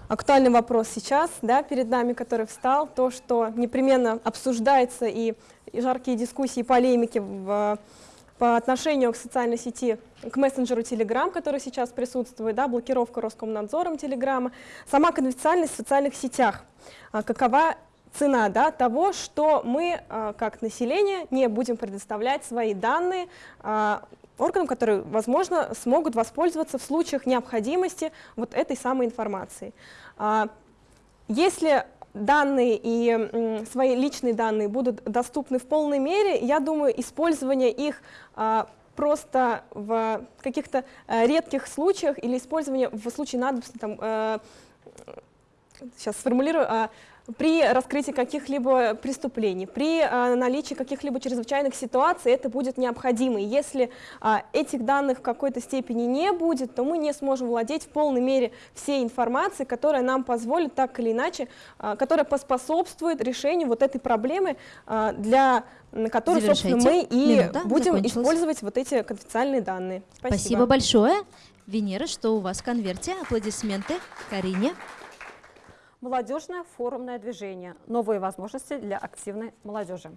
Актуальный вопрос сейчас да, перед нами, который встал, то, что непременно обсуждается и жаркие дискуссии, полемики в, по отношению к социальной сети, к мессенджеру Telegram, который сейчас присутствует, да, блокировка Роскомнадзором Телеграма, сама конфиденциальность в социальных сетях, а, какова цена да, того, что мы, а, как население, не будем предоставлять свои данные а, органам, которые, возможно, смогут воспользоваться в случаях необходимости вот этой самой информации. Если данные и свои личные данные будут доступны в полной мере, я думаю, использование их просто в каких-то редких случаях или использование в случае надобности, там, сейчас сформулирую, при раскрытии каких-либо преступлений, при а, наличии каких-либо чрезвычайных ситуаций это будет необходимо. И если а, этих данных в какой-то степени не будет, то мы не сможем владеть в полной мере всей информацией, которая нам позволит так или иначе, а, которая поспособствует решению вот этой проблемы, а, для которой, собственно, мы и Минута будем использовать вот эти конфиденциальные данные. Спасибо. Спасибо большое. Венера, что у вас в конверте? Аплодисменты Карине. Молодежное форумное движение. Новые возможности для активной молодежи.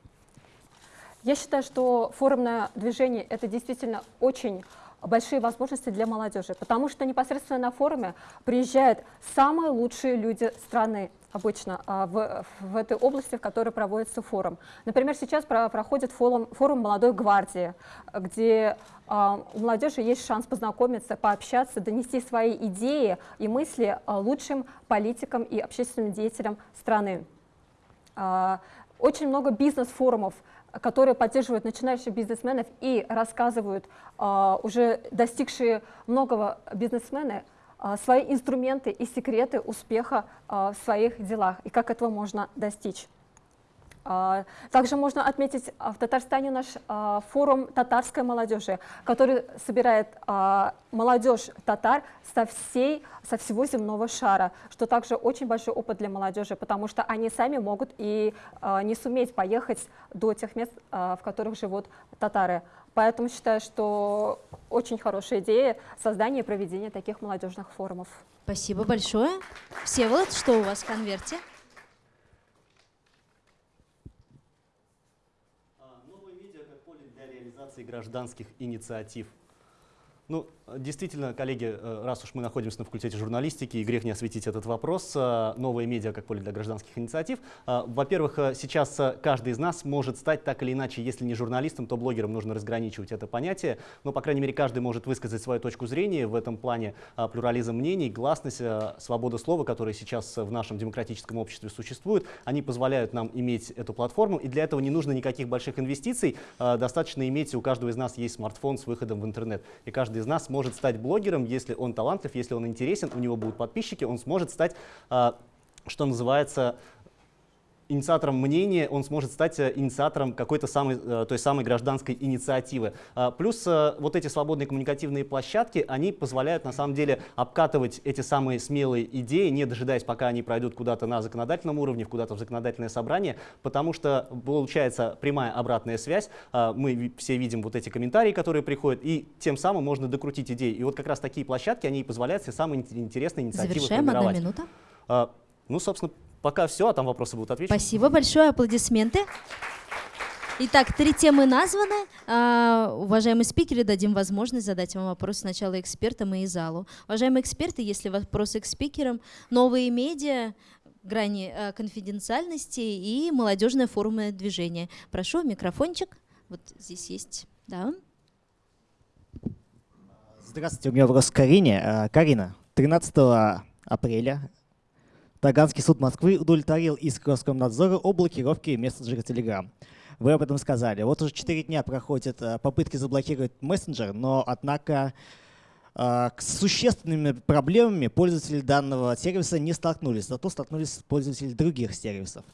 Я считаю, что форумное движение – это действительно очень большие возможности для молодежи, потому что непосредственно на форуме приезжают самые лучшие люди страны, обычно а, в, в этой области, в которой проводится форум. Например, сейчас про, проходит форум, форум молодой гвардии, где а, у молодежи есть шанс познакомиться, пообщаться, донести свои идеи и мысли а, лучшим политикам и общественным деятелям страны. Очень много бизнес-форумов, которые поддерживают начинающих бизнесменов и рассказывают уже достигшие многого бизнесмены свои инструменты и секреты успеха а, в своих делах и как этого можно достичь. А, также можно отметить в Татарстане наш форум татарской молодежи, который собирает молодежь татар со, всей, со всего земного шара, что также очень большой опыт для молодежи, потому что они сами могут и не суметь поехать до тех мест, в которых живут татары. Поэтому считаю, что очень хорошая идея создания и проведения таких молодежных форумов. Спасибо большое. Всеволод, что у вас в конверте? А, новые медиа как поле для реализации гражданских инициатив. Ну, действительно, коллеги, э, раз уж мы находимся на факультете журналистики, и грех не осветить этот вопрос, э, новые медиа как поле для гражданских инициатив. Э, во-первых, сейчас каждый из нас может стать так или иначе, если не журналистом, то блогером, нужно разграничивать это понятие. Но, по крайней мере, каждый может высказать свою точку зрения. В этом плане плюрализм мнений, гласность, свобода слова, которые сейчас в нашем демократическом обществе существуют, они позволяют нам иметь эту платформу. И для этого не нужно никаких больших инвестиций. Достаточно иметь, у каждого из нас есть смартфон с выходом в интернет. И каждый каждый из нас может стать блогером, если он талантлив, если он интересен, у него будут подписчики, он сможет стать, а, что называется, инициатором мнения, он сможет стать э, инициатором какой-то самой, э, той самой гражданской инициативы. А, плюс э, вот эти свободные коммуникативные площадки, они позволяют на самом деле обкатывать эти самые смелые идеи, не дожидаясь, пока они пройдут куда-то на законодательном уровне, куда-то в законодательное собрание, потому что получается прямая обратная связь. А, мы все видим вот эти комментарии, которые приходят, и тем самым можно докрутить идеи. И вот как раз такие площадки, они позволяют все самые интересные инициативы Завершаем, формировать. одна минута. А, ну, собственно, Пока все, а там вопросы будут отвечены. Спасибо большое, аплодисменты. Итак, три темы названы. А, уважаемые спикеры, дадим возможность задать вам вопрос сначала экспертам и залу. Уважаемые эксперты, если вопросы к спикерам, новые медиа, грани а, конфиденциальности и молодежное форумное движение. Прошу, микрофончик. Вот здесь есть. Да. Здравствуйте, у меня вопрос к Карине. А, Карина, 13 апреля Таганский суд Москвы удовлетворил иск Роскомнадзора о блокировке мессенджера Telegram. Вы об этом сказали. Вот уже 4 дня проходят э, попытки заблокировать мессенджер, но, однако, э, с существенными проблемами пользователи данного сервиса не столкнулись, зато столкнулись пользователи других сервисов.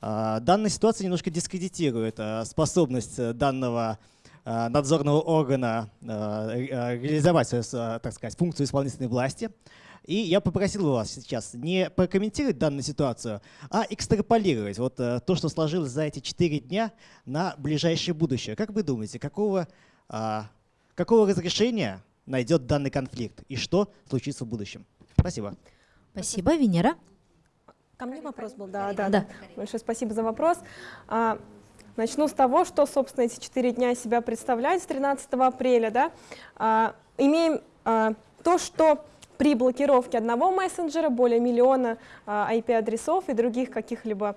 Э, данная ситуация немножко дискредитирует способность данного надзорного органа реализовать, так сказать, функцию исполнительной власти. И я попросил вас сейчас не прокомментировать данную ситуацию, а экстраполировать вот э, то, что сложилось за эти четыре дня на ближайшее будущее. Как вы думаете, какого, а, какого разрешения найдет данный конфликт и что случится в будущем? Спасибо. Спасибо, Венера. Ко мне вопрос был, да, да, да. Большое спасибо за вопрос. А, начну с того, что, собственно, эти четыре дня себя представляют с 13 апреля. Да? А, имеем а, то, что при блокировке одного мессенджера более миллиона IP-адресов а, и других каких-либо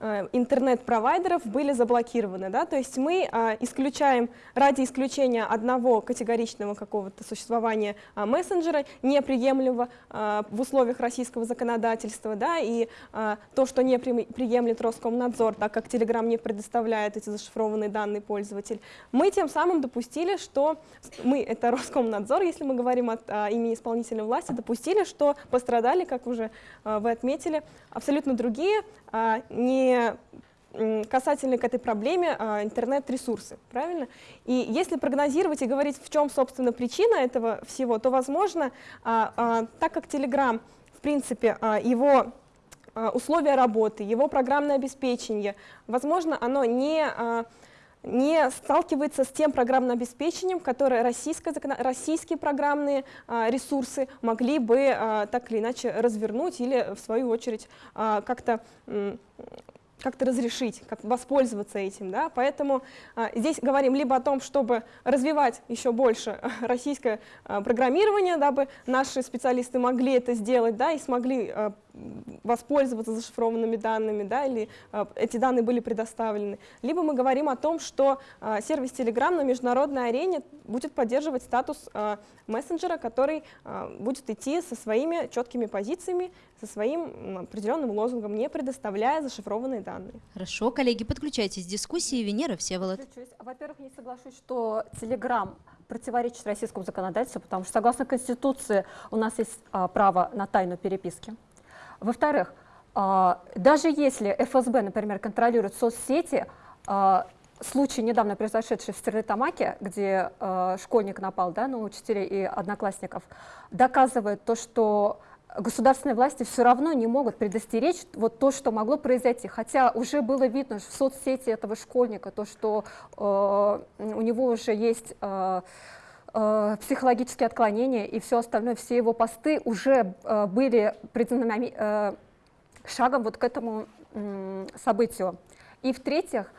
интернет-провайдеров были заблокированы. Да? То есть мы а, исключаем, ради исключения одного категоричного какого-то существования а, мессенджера, неприемлемого в условиях российского законодательства, да, и то, что не при, приемлет Роскомнадзор, так как Telegram не предоставляет эти зашифрованные данные пользователь, мы тем самым допустили, что мы, это Роскомнадзор, если мы говорим от имени исполнительной власти, допустили, что пострадали, как уже вы отметили, абсолютно другие, а, не касательно к этой проблеме а, интернет-ресурсы, правильно? И если прогнозировать и говорить, в чем, собственно, причина этого всего, то, возможно, а, а, так как Telegram, в принципе, его условия работы, его программное обеспечение, возможно, оно не не сталкивается с тем программным обеспечением, которое российское, российские программные ресурсы могли бы так или иначе развернуть или, в свою очередь, как-то как-то разрешить, как воспользоваться этим. Да? Поэтому а, здесь говорим либо о том, чтобы развивать еще больше российское а, программирование, дабы наши специалисты могли это сделать да, и смогли а, воспользоваться зашифрованными данными, да, или а, эти данные были предоставлены. Либо мы говорим о том, что а, сервис Telegram на международной арене будет поддерживать статус а, мессенджера, который будет идти со своими четкими позициями, со своим определенным лозунгом, не предоставляя зашифрованные данные. Хорошо, коллеги, подключайтесь к дискуссии. Венера Всеволод. Во-первых, не соглашусь, что Telegram противоречит российскому законодательству, потому что согласно Конституции у нас есть а, право на тайну переписки. Во-вторых, а, даже если ФСБ, например, контролирует соцсети, а, случай, недавно произошедший в Стерлитамаке, где а, школьник напал да, на учителей и одноклассников, доказывает то, что государственные власти все равно не могут предостеречь вот то, что могло произойти. Хотя уже было видно в соцсети этого школьника, то, что у него уже есть э, психологические отклонения и все остальное, все его посты уже э, были признаны э, шагом вот к этому э, событию. И в-третьих,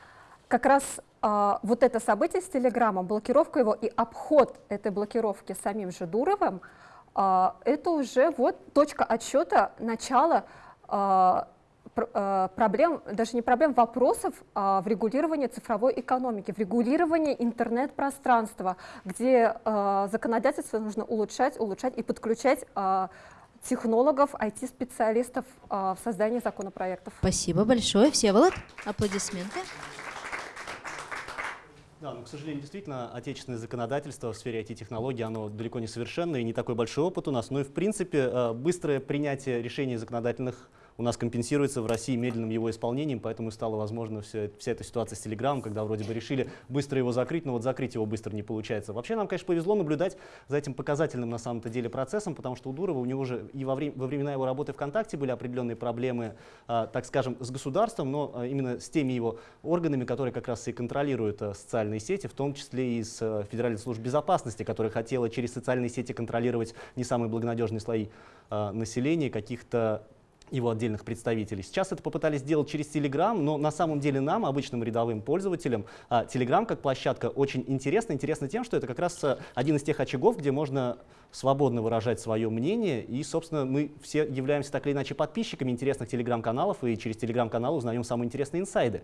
как раз э, вот это событие с Телеграмом, блокировка его и обход этой блокировки самим же Дуровым, э, это уже вот точка отсчета начала э, проблем, даже не проблем, вопросов а, в регулировании цифровой экономики, в регулировании интернет-пространства, где а, законодательство нужно улучшать, улучшать и подключать а, технологов, IT-специалистов а, в создании законопроектов. Спасибо большое. Всеволод, аплодисменты. Да, но, к сожалению, действительно, отечественное законодательство в сфере IT-технологий, оно далеко не совершенное, и не такой большой опыт у нас. Но и, в принципе, быстрое принятие решений законодательных у нас компенсируется в России медленным его исполнением, поэтому стало возможно вся, вся эта ситуация с Telegram, когда вроде бы решили быстро его закрыть, но вот закрыть его быстро не получается. Вообще нам, конечно, повезло наблюдать за этим показательным на самом-то деле процессом, потому что у Дурова у него же и во, время, во времена его работы ВКонтакте были определенные проблемы, а, так скажем, с государством, но а, именно с теми его органами, которые как раз и контролируют а, социальные сети, в том числе и с а, Федеральной службой безопасности, которая хотела через социальные сети контролировать не самые благонадежные слои а, населения, каких-то его отдельных представителей. Сейчас это попытались сделать через Telegram, но на самом деле нам, обычным рядовым пользователям, а, Telegram как площадка очень интересна. Интересно тем, что это как раз а, один из тех очагов, где можно свободно выражать свое мнение. И, собственно, мы все являемся так или иначе подписчиками интересных телеграм-каналов и через телеграм-канал узнаем самые интересные инсайды.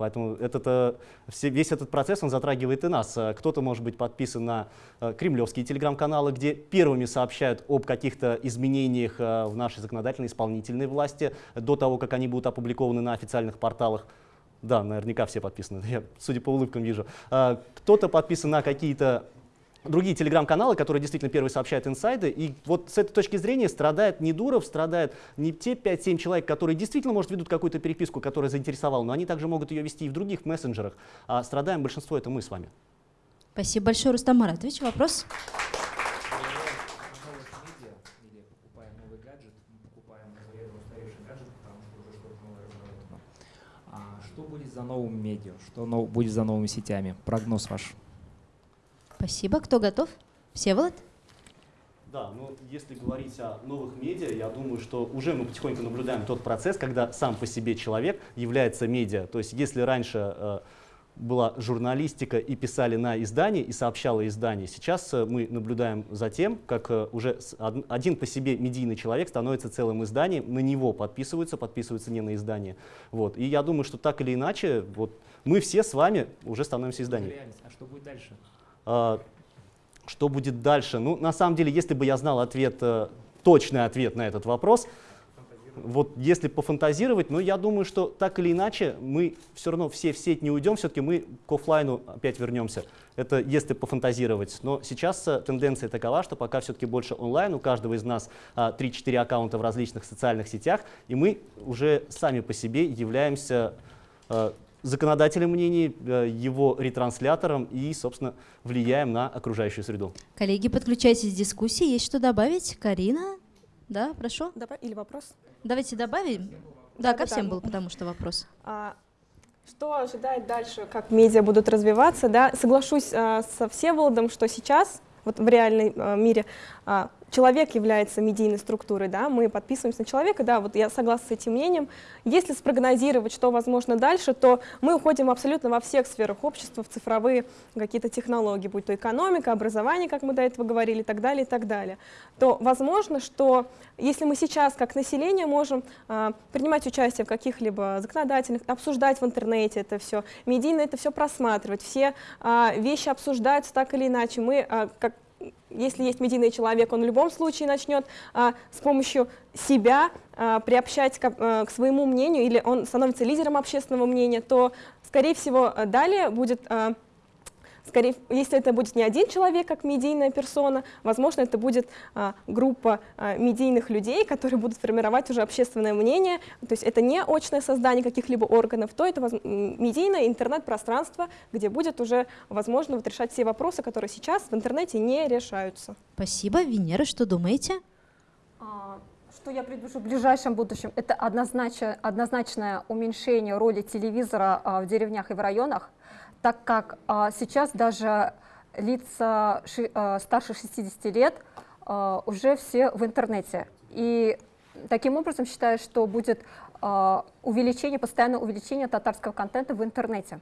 Поэтому этот, э, весь этот процесс он затрагивает и нас. Э, кто-то может быть подписан на э, кремлевские телеграм-каналы, где первыми сообщают об каких-то изменениях в нашей законодательной исполнительной власти до того, как они будут опубликованы на официальных порталах. Да, наверняка все подписаны, я, судя по улыбкам, вижу. Кто-то подписан на какие-то другие телеграм-каналы, которые действительно первые сообщают инсайды. И вот с этой точки зрения страдает не Дуров, страдают не те 5-7 человек, которые действительно, может, ведут какую-то переписку, которая заинтересовала, но они также могут ее вести и в других мессенджерах. А страдаем большинство, это мы с вами. Спасибо большое, Рустам Маратович. Вопрос? А что будет за новым медиа? Что будет за новыми сетями? Прогноз ваш? Спасибо. Кто готов? Всеволод? Да, ну если говорить о новых медиа, я думаю, что уже мы потихоньку наблюдаем тот процесс, когда сам по себе человек является медиа. То есть если раньше э, была журналистика и писали на издании и сообщало издание, сейчас э, мы наблюдаем за тем, как э, уже один по себе медийный человек становится целым изданием, на него подписываются, подписываются не на издание. Вот. И я думаю, что так или иначе, вот, мы все с вами уже становимся изданием. А что будет дальше? А, что будет дальше? Ну, на самом деле, если бы я знал ответ, э, точный ответ на этот вопрос, вот если пофантазировать, ну, я думаю, что так или иначе мы все равно все в сеть не уйдем, все-таки мы к офлайну опять вернемся. Это если пофантазировать. Но сейчас э, тенденция такова, что пока все-таки больше онлайн, у каждого из нас 3-4 а, аккаунта в различных социальных сетях, и мы уже сами по себе являемся э, законодателем мнений, э, его ретранслятором и, собственно, влияем на окружающую среду. Коллеги, подключайтесь к дискуссии. Есть что добавить? Карина? Да, прошу. Давай, или вопрос? Давайте добавим. Да, да ко всем да. был, потому что вопрос. А, что ожидать дальше, как медиа будут развиваться? Да? Соглашусь а, со Всеволодом, что сейчас вот в реальном а, мире а, человек является медийной структурой, да, мы подписываемся на человека, да, вот я согласна с этим мнением. Если спрогнозировать, что возможно дальше, то мы уходим абсолютно во всех сферах общества, в цифровые какие-то технологии, будь то экономика, образование, как мы до этого говорили, и так далее, и так далее. То возможно, что если мы сейчас, как население, можем а, принимать участие в каких-либо законодательных, обсуждать в интернете это все, медийно это все просматривать, все а, вещи обсуждаются так или иначе, мы а, как если есть медийный человек, он в любом случае начнет а, с помощью себя а, приобщать к, а, к своему мнению, или он становится лидером общественного мнения, то, скорее всего, далее будет... А, скорее, если это будет не один человек, как медийная персона, возможно, это будет а, группа а, медийных людей, которые будут формировать уже общественное мнение. То есть это не очное создание каких-либо органов, то это медийное интернет-пространство, где будет уже возможно вот решать все вопросы, которые сейчас в интернете не решаются. Спасибо. Венера, что думаете? А, что я предвижу в ближайшем будущем? Это однозначно, однозначное уменьшение роли телевизора а, в деревнях и в районах так как а, сейчас даже лица ши, а, старше 60 лет а, уже все в интернете. И таким образом считаю, что будет а, увеличение, постоянное увеличение татарского контента в интернете,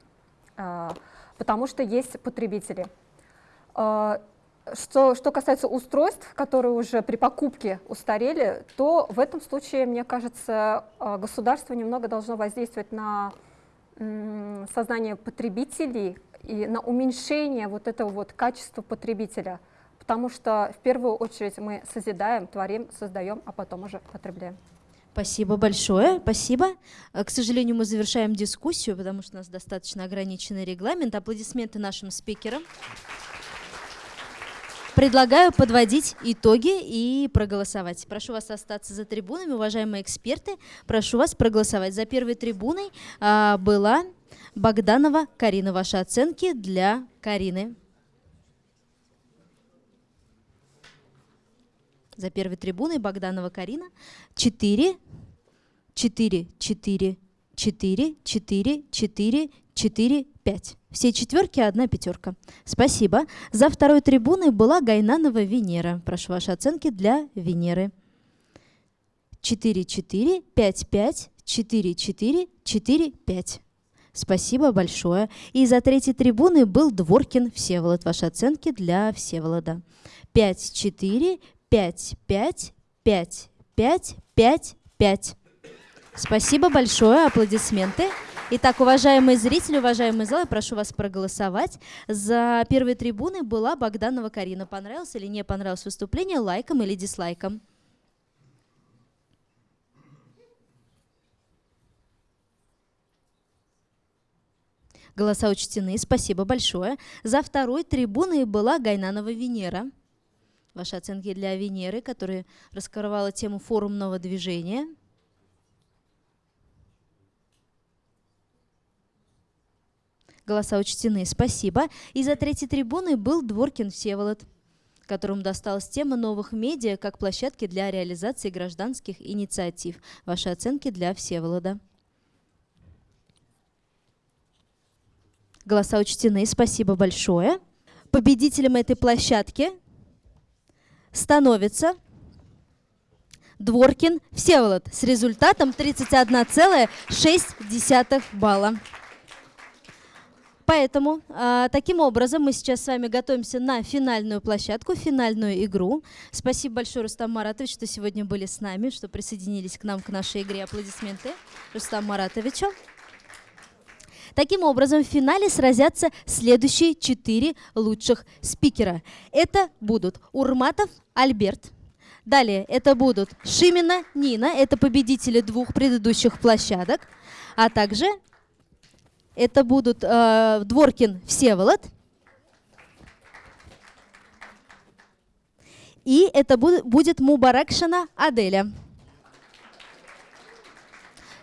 а, потому что есть потребители. А, что, что касается устройств, которые уже при покупке устарели, то в этом случае, мне кажется, а, государство немного должно воздействовать на сознание потребителей и на уменьшение вот этого вот качества потребителя, потому что в первую очередь мы созидаем, творим, создаем, а потом уже потребляем. Спасибо большое, спасибо. Э, К сожалению, мы завершаем дискуссию, потому что у нас достаточно ограниченный регламент. Аплодисменты нашим спикерам. Предлагаю подводить итоги и проголосовать. Прошу вас остаться за трибунами, уважаемые эксперты. Прошу вас проголосовать. За первой трибуной а, была Богданова Карина. Ваши оценки для Карины. За первой трибуной Богданова Карина. 4, 4, 4, 4, 4, 4, 4, 5. Все четверки, одна пятерка. Спасибо. За второй трибуной была Гайнанова Венера. Прошу ваши оценки для Венеры. 4, 4, 5, 5, 4, 4, 4, 5. Спасибо большое. И за третьей трибуной был Дворкин Всеволод. Ваши оценки для Всеволода. 5, 4, 5, 5, 5, 5, 5, 5. Спасибо большое. Аплодисменты. Итак, уважаемые зрители, уважаемые залы, прошу вас проголосовать. За первой трибуной была Богданова Карина. Понравилось или не понравилось выступление? Лайком или дизлайком? Голоса учтены. Спасибо большое. За второй трибуной была Гайнанова Венера. Ваши оценки для Венеры, которая раскрывала тему форумного движения. Голоса учтены. Спасибо. И за третьей трибуной был Дворкин Всеволод которому досталась тема новых медиа как площадки для реализации гражданских инициатив. Ваши оценки для Всеволода. Голоса учтены. Спасибо большое. Победителем этой площадки становится Дворкин Всеволод с результатом 31,6 балла. Поэтому э, таким образом мы сейчас с вами готовимся на финальную площадку, финальную игру. Спасибо большое, Рустам Маратович, что сегодня были с нами, что присоединились к нам, к нашей игре. Аплодисменты Рустам Маратовичу. Таким образом, в финале сразятся следующие четыре лучших спикера. Это будут Урматов Альберт. Далее это будут Шимина Нина, это победители двух предыдущих площадок. А также это будут э, Дворкин Всеволод. И это будет, Мубаракшина Аделя.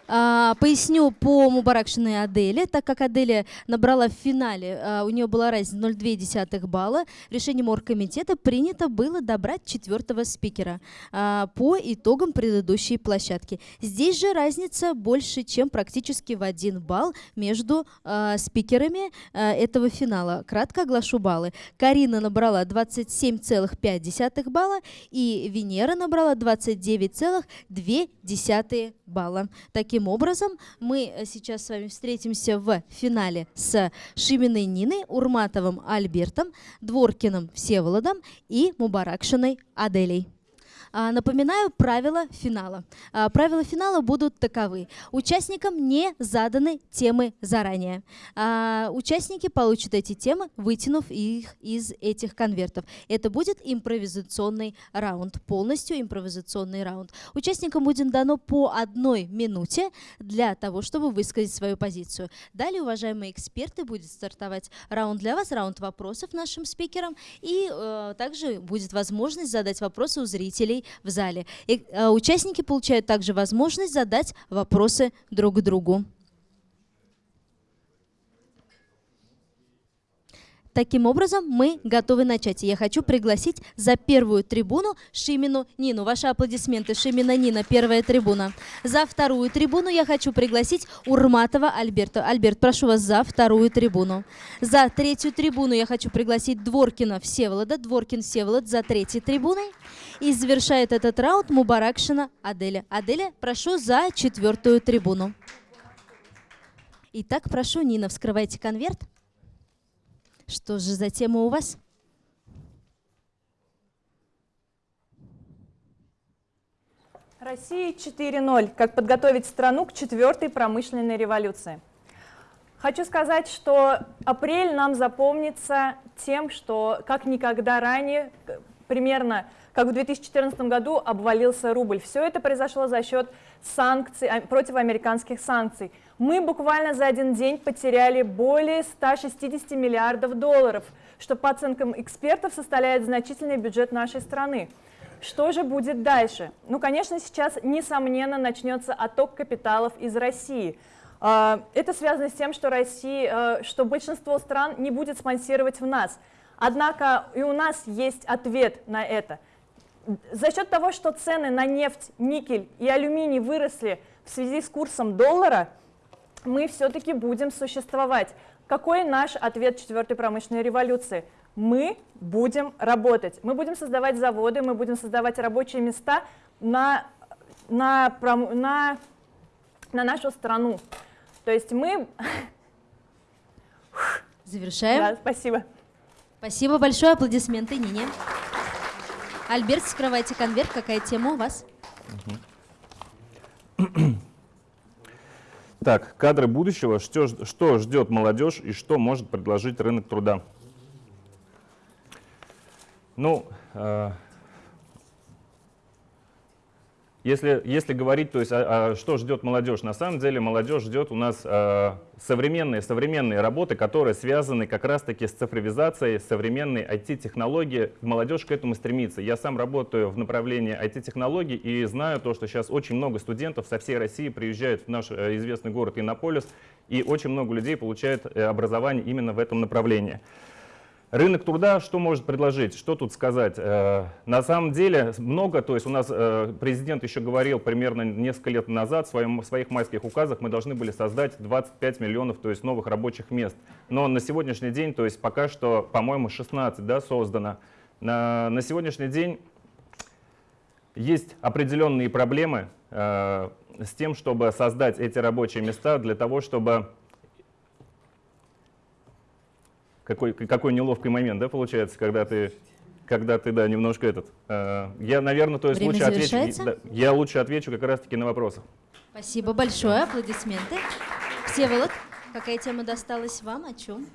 А, поясню по Мубаракшиной Аделе, так как Аделя набрала в финале, а, у нее была разница 0,2 балла, решением оргкомитета принято было добрать четвертого спикера а, по итогам предыдущей площадки. Здесь же разница больше, чем практически в один балл между спикерами этого финала. Кратко оглашу баллы. Карина набрала 27,5 балла и Венера набрала 29,2 балла. Таким Таким образом, мы э, сейчас с вами встретимся в финале с Шиминой Ниной, Урматовым Альбертом, Дворкиным Всеволодом и Мубаракшиной Аделей. А, напоминаю правила финала. А, правила финала будут таковы. Участникам не заданы темы заранее. А, участники получат эти темы, вытянув их из этих конвертов. Это будет импровизационный раунд, полностью импровизационный раунд. Участникам будет дано по одной минуте для того, чтобы высказать свою позицию. Далее, уважаемые эксперты, будет стартовать раунд для вас, раунд вопросов нашим спикерам, и э, также будет возможность задать вопросы у зрителей в зале. И, э, участники получают также возможность задать вопросы друг другу. Таким образом, мы готовы начать. я хочу пригласить за первую трибуну Шимину Нину. Ваши аплодисменты. Шимина Нина, первая трибуна. За вторую трибуну я хочу пригласить Урматова Альберта. Альберт, прошу вас за вторую трибуну. За третью трибуну я хочу пригласить Дворкина Всеволода. Дворкин Всеволод за третьей трибуной. И завершает этот раунд Мубаракшина Аделя. Аделя, прошу за четвертую трибуну. Итак, прошу, Нина, вскрывайте конверт. Что же за тема у вас? Россия 4.0. Как подготовить страну к четвертой промышленной революции. Хочу сказать, что апрель нам запомнится тем, что как никогда ранее, примерно как в 2014 году обвалился рубль. Все это произошло за счет санкций, а, противоамериканских санкций. Мы буквально за один день потеряли более 160 миллиардов долларов, что по оценкам экспертов составляет значительный бюджет нашей страны. Что же будет дальше? Ну, конечно, сейчас, несомненно, начнется отток капиталов из России. А, это связано с тем, что, Россия, что большинство стран не будет спонсировать в нас. Однако и у нас есть ответ на это – за счет того, что цены на нефть, никель и алюминий выросли в связи с курсом доллара, мы все-таки будем существовать. Какой наш ответ четвертой промышленной революции? Мы будем работать, мы будем создавать заводы, мы будем создавать рабочие места на, на, на, на нашу страну. То есть мы... Завершаем. Да, спасибо. Спасибо большое. Аплодисменты Нине. Альберт, скрывайте конверт. Какая тема у вас? Так, кадры будущего. Что, что ждет молодежь и что может предложить рынок труда? Ну, э, если, если говорить, то есть, а, а что ждет молодежь, на самом деле молодежь ждет у нас а, современные, современные работы, которые связаны как раз-таки с цифровизацией, современной IT-технологии. Молодежь к этому стремится. Я сам работаю в направлении IT-технологий и знаю то, что сейчас очень много студентов со всей России приезжают в наш э, известный город Иннополис, и очень много людей получают э, образование именно в этом направлении. Рынок труда что может предложить? Что тут сказать? Э, на самом деле много, то есть у нас э, президент еще говорил примерно несколько лет назад в, своих майских указах мы должны были создать 25 миллионов то есть новых рабочих мест. Но на сегодняшний день, то есть пока что, по-моему, 16 да, создано. На, на сегодняшний день есть определенные проблемы э, с тем, чтобы создать эти рабочие места для того, чтобы какой, какой неловкий момент, да, получается, когда ты, когда ты, да, немножко этот. Э, я, наверное, то есть Время лучше отвечу, да, я лучше отвечу как раз-таки на вопросы. Спасибо большое, аплодисменты. Всеволод, какая тема досталась вам, о чем?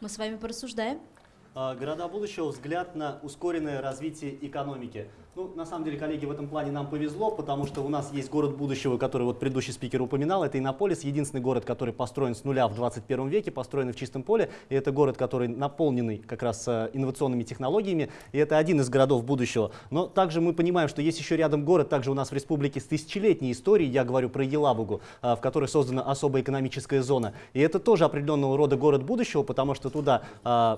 Мы с вами порассуждаем. А, города будущего. Взгляд на ускоренное развитие экономики. Ну, на самом деле, коллеги, в этом плане нам повезло, потому что у нас есть город будущего, который вот предыдущий спикер упоминал. Это Иннополис, единственный город, который построен с нуля в 21 веке, построенный в чистом поле. И это город, который наполненный как раз э, инновационными технологиями. И это один из городов будущего. Но также мы понимаем, что есть еще рядом город, также у нас в республике с тысячелетней историей, я говорю про Елабугу, э, в которой создана особая экономическая зона. И это тоже определенного рода город будущего, потому что туда э,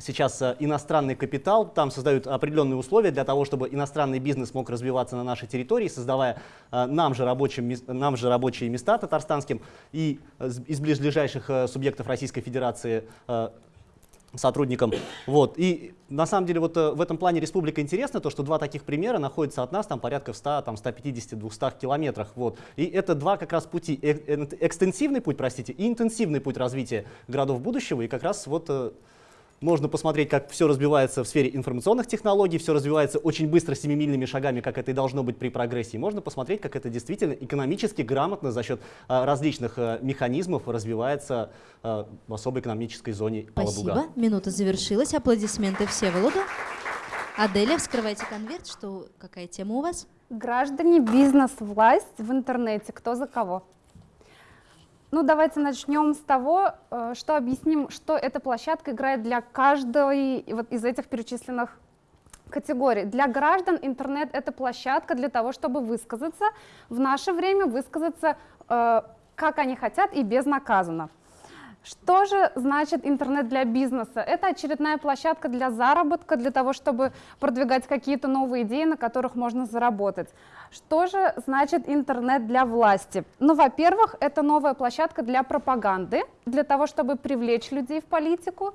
сейчас э, иностранный капитал, там создают определенные условия для того, чтобы иностранный бизнес мог развиваться на нашей территории, создавая э, нам же, рабочим, нам же рабочие места татарстанским и из ближайших э, субъектов Российской Федерации сотрудникам. Вот. И на самом деле вот в этом плане республика интересна, то, что два таких примера находятся от нас там порядка в 100, там, 150-200 километрах. Вот. И это два как раз пути, экстенсивный путь, простите, и интенсивный путь развития городов будущего. И как раз вот можно посмотреть, как все развивается в сфере информационных технологий, все развивается очень быстро, семимильными шагами, как это и должно быть при прогрессии. Можно посмотреть, как это действительно экономически грамотно за счет а, различных а, механизмов развивается а, в особой экономической зоне Спасибо. Алабуга. Минута завершилась. Аплодисменты Всеволоду. Аделя, вскрывайте конверт. Что, какая тема у вас? Граждане, бизнес, власть в интернете. Кто за кого? Ну, давайте начнем с того, э, что объясним, что эта площадка играет для каждой вот из этих перечисленных категорий. Для граждан интернет — это площадка для того, чтобы высказаться, в наше время высказаться, э, как они хотят и безнаказанно. Что же значит интернет для бизнеса? Это очередная площадка для заработка, для того, чтобы продвигать какие-то новые идеи, на которых можно заработать. Что же значит интернет для власти? Ну, во-первых, это новая площадка для пропаганды, для того, чтобы привлечь людей в политику.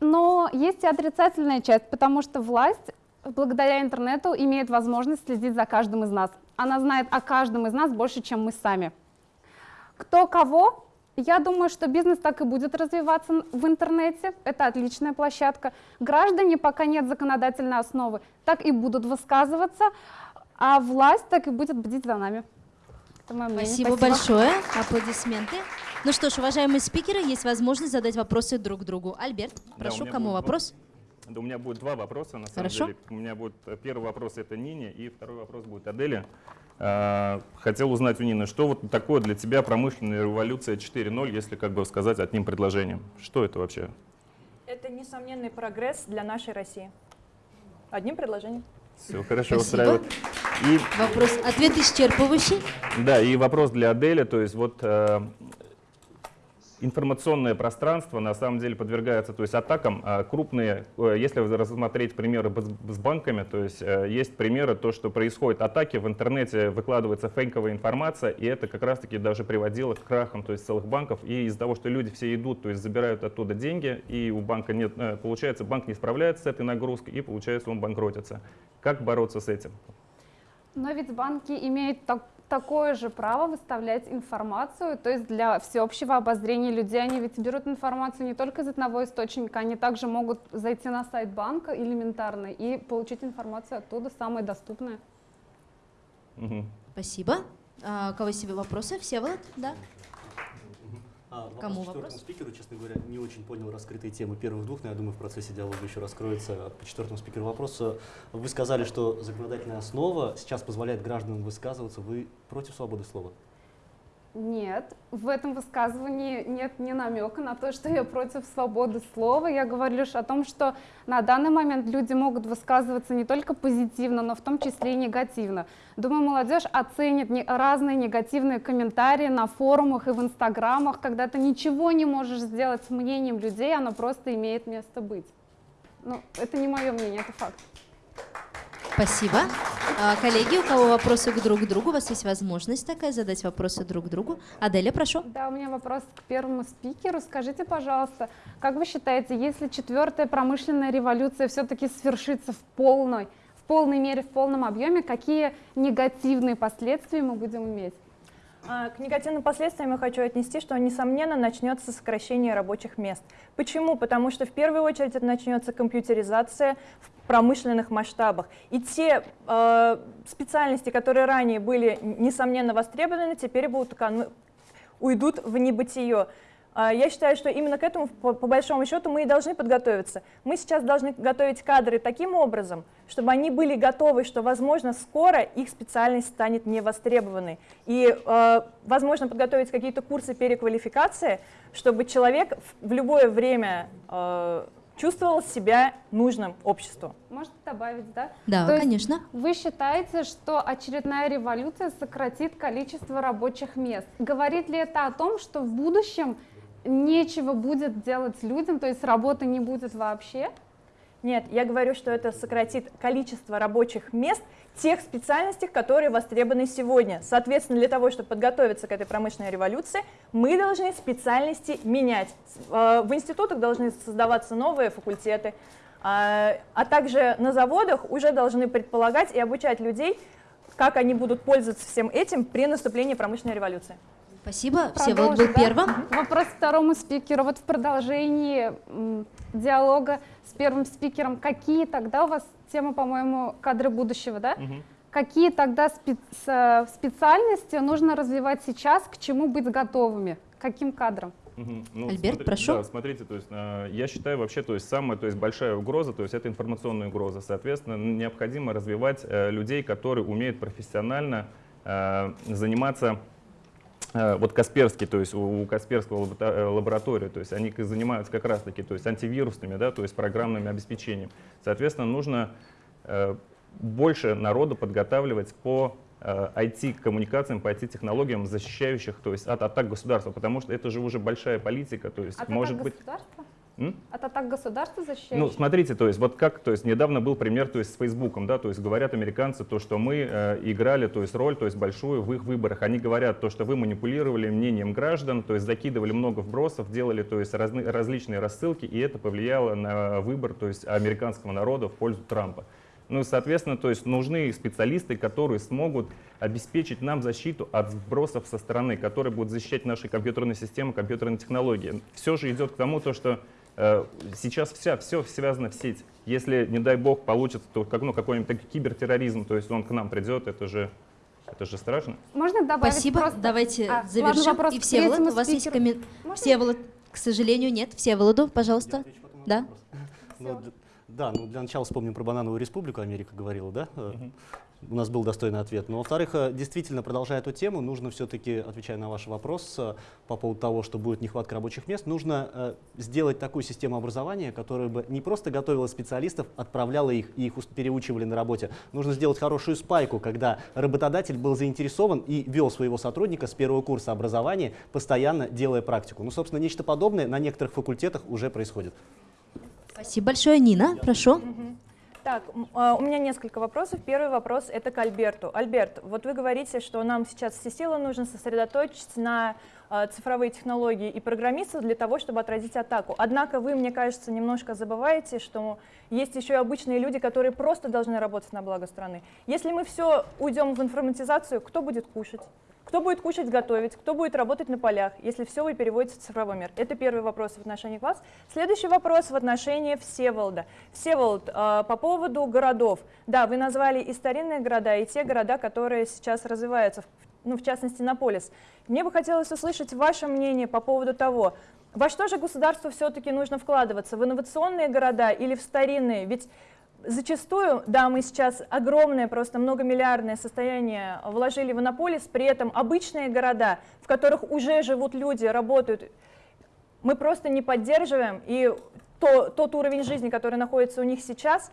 Но есть и отрицательная часть, потому что власть благодаря интернету имеет возможность следить за каждым из нас. Она знает о каждом из нас больше, чем мы сами. Кто кого я думаю, что бизнес так и будет развиваться в интернете. Это отличная площадка. Граждане, пока нет законодательной основы, так и будут высказываться, а власть так и будет бдить за нами. Это мое Спасибо, Спасибо большое. Аплодисменты. Ну что ж, уважаемые спикеры, есть возможность задать вопросы друг другу. Альберт, прошу, да, кому вопрос? Да, у меня будет два вопроса, на самом Хорошо. деле. У меня будет э, первый вопрос это Нине, и второй вопрос будет Аделе. А, хотел узнать у Нины, что вот такое для тебя промышленная революция 4.0, если как бы сказать одним предложением? Что это вообще? Это несомненный прогресс для нашей России. Одним предложением. Все хорошо Спасибо. устраивает. И... Вопрос, ответ исчерпывающий. Да, и вопрос для Адели, то есть вот э, информационное пространство на самом деле подвергается то есть, атакам а крупные. Э, если рассмотреть примеры с банками, то есть э, есть примеры, то, что происходят атаки, в интернете выкладывается фейковая информация, и это как раз-таки даже приводило к крахам то есть, целых банков. И из-за того, что люди все идут, то есть забирают оттуда деньги, и у банка нет, э, получается, банк не справляется с этой нагрузкой, и получается он банкротится. Как бороться с этим? Но ведь банки имеют так, такое же право выставлять информацию, то есть для всеобщего обозрения людей они ведь берут информацию не только из одного источника, они также могут зайти на сайт банка элементарно и получить информацию оттуда, самое доступное. Угу. Спасибо. А, у кого себе вопросы? Всеволод, да? А, Кому вопрос? спикеру, честно говоря, не очень понял раскрытые темы первых двух, но я думаю, в процессе диалога еще раскроется. По четвертому спикеру вопрос. Вы сказали, что законодательная основа сейчас позволяет гражданам высказываться. Вы против свободы слова? Нет, в этом высказывании нет ни намека на то, что я против свободы слова. Я говорю лишь о том, что на данный момент люди могут высказываться не только позитивно, но в том числе и негативно. Думаю, молодежь оценит разные негативные комментарии на форумах и в инстаграмах, когда ты ничего не можешь сделать с мнением людей, оно просто имеет место быть. Ну, это не мое мнение, это факт. Спасибо. А, коллеги, у кого вопросы друг другу, у вас есть возможность такая задать вопросы друг другу. Аделя, прошу. Да, у меня вопрос к первому спикеру. Скажите, пожалуйста, как вы считаете, если четвертая промышленная революция все-таки свершится в полной, в полной мере, в полном объеме, какие негативные последствия мы будем иметь? А, к негативным последствиям я хочу отнести, что, несомненно, начнется сокращение рабочих мест. Почему? Потому что в первую очередь это начнется компьютеризация в промышленных масштабах. И те э, специальности, которые ранее были, несомненно, востребованы, теперь будут уйдут в небытие. А, Я считаю, что именно к этому, по, по большому счету, мы и должны подготовиться. Мы сейчас должны готовить кадры таким образом, чтобы они были готовы, что, возможно, скоро их специальность станет невостребованной. И, э, возможно, подготовить какие-то курсы переквалификации, чтобы человек в, любое время э, чувствовал себя нужным обществу. Можно добавить, да? Да, То конечно. Вы считаете, что очередная революция сократит количество рабочих мест? Говорит ли это о том, что в будущем нечего будет делать людям, то есть работы не будет вообще? Нет, я говорю, что это сократит количество рабочих мест тех специальностей, которые востребованы сегодня. Соответственно, для того, чтобы подготовиться к этой промышленной революции, мы должны специальности менять. Э, В институтах должны создаваться новые факультеты, а а также на заводах уже должны предполагать и обучать людей, как они будут пользоваться всем этим при наступлении промышленной революции. Спасибо. Всеволод был Продолжим, да? первым. Вопрос второму спикеру. Вот в продолжении диалога с первым спикером, какие тогда у вас тема, по-моему, кадры будущего, да? Какие тогда спец- э, специальности нужно развивать сейчас, к чему быть готовыми? Каким кадрам? Мгм. Ну, Альберт, смотри- прошу. Да, смотрите, то есть э, я считаю вообще, то есть самая, то есть большая угроза, то есть это информационная угроза. Соответственно, необходимо развивать э, людей, которые умеют профессионально э, заниматься вот Касперский, то есть у, Касперского э, лаборатория, то есть они занимаются как раз-таки, то есть антивирусными, да, то есть программным обеспечением. Соответственно, нужно э, больше народу подготавливать по э, IT-коммуникациям, по IT-технологиям, защищающих то есть, от атак государства, потому что это же уже большая политика, то есть От может атак быть... государства? М? От атак государства защищающих? Ну, смотрите, то есть вот как, то есть недавно был пример, то есть с Фейсбуком, да, то есть говорят американцы то, что мы э, играли, то есть роль, то есть большую в их выборах. Они говорят то, что вы манипулировали мнением граждан, то есть закидывали много вбросов, делали, то есть разны, различные рассылки, и это повлияло на выбор, то есть американского народа в пользу Трампа. Ну, и, соответственно, то есть нужны специалисты, которые смогут обеспечить нам защиту от сбросов со стороны, которые будут защищать наши компьютерные системы, компьютерные технологии. Все же идет к тому, то, что э, сейчас вся, все связано в сеть. Если, не дай бог, получится то, как, ну, какой-нибудь кибертерроризм, то есть он к нам придет, это же, это же страшно. Можно добавить Спасибо. просто... Давайте А, ладно, завершим. вопрос И к Всеволод, у вас есть спикеру. коммент... Можно? Всеволод, к сожалению, нет. Всеволоду, пожалуйста. Да? Ну, д- да, ну для начала вспомним про банановую республику, Америка говорила, да? Э, У нас был достойный ответ. Но, во-вторых, э, действительно, продолжая эту тему, нужно все-таки, отвечая на ваш вопрос э, по поводу того, что будет нехватка рабочих мест, нужно сделать такую систему образования, которая бы не просто готовила специалистов, отправляла их и их переучивали на работе. Нужно сделать хорошую спайку, когда работодатель был заинтересован и вел своего сотрудника с первого курса образования, постоянно делая практику. Ну, собственно, нечто подобное на некоторых факультетах уже происходит. Спасибо большое. Нина, прошу. Так, а, у меня несколько вопросов. Первый вопрос это к Альберту. Альберт, вот вы говорите, что нам сейчас все силы нужно сосредоточить на а, цифровые технологии и программистов для того, чтобы отразить атаку. Однако вы, мне кажется, немножко забываете, что есть еще и обычные люди, которые просто должны работать на благо страны. Если мы все уйдем в информатизацию, кто будет кушать? Кто будет кушать, готовить? Кто будет работать на полях, если все вы переводите в цифровой мир? Это первый вопрос в отношении вас. Следующий вопрос в отношении Всеволода. Всеволод, а, по поводу городов. Да, вы назвали и старинные города, и те города, которые сейчас развиваются, ну, в частности, Наполис. Мне бы хотелось услышать ваше мнение по поводу того, во что же государству все-таки нужно вкладываться, в инновационные города или в старинные? Ведь Зачастую, да, мы сейчас огромное, просто многомиллиардное состояние вложили в Иннополис, при этом обычные города, в которых уже живут люди, работают, мы просто не поддерживаем, и то, тот уровень жизни, который находится у них сейчас,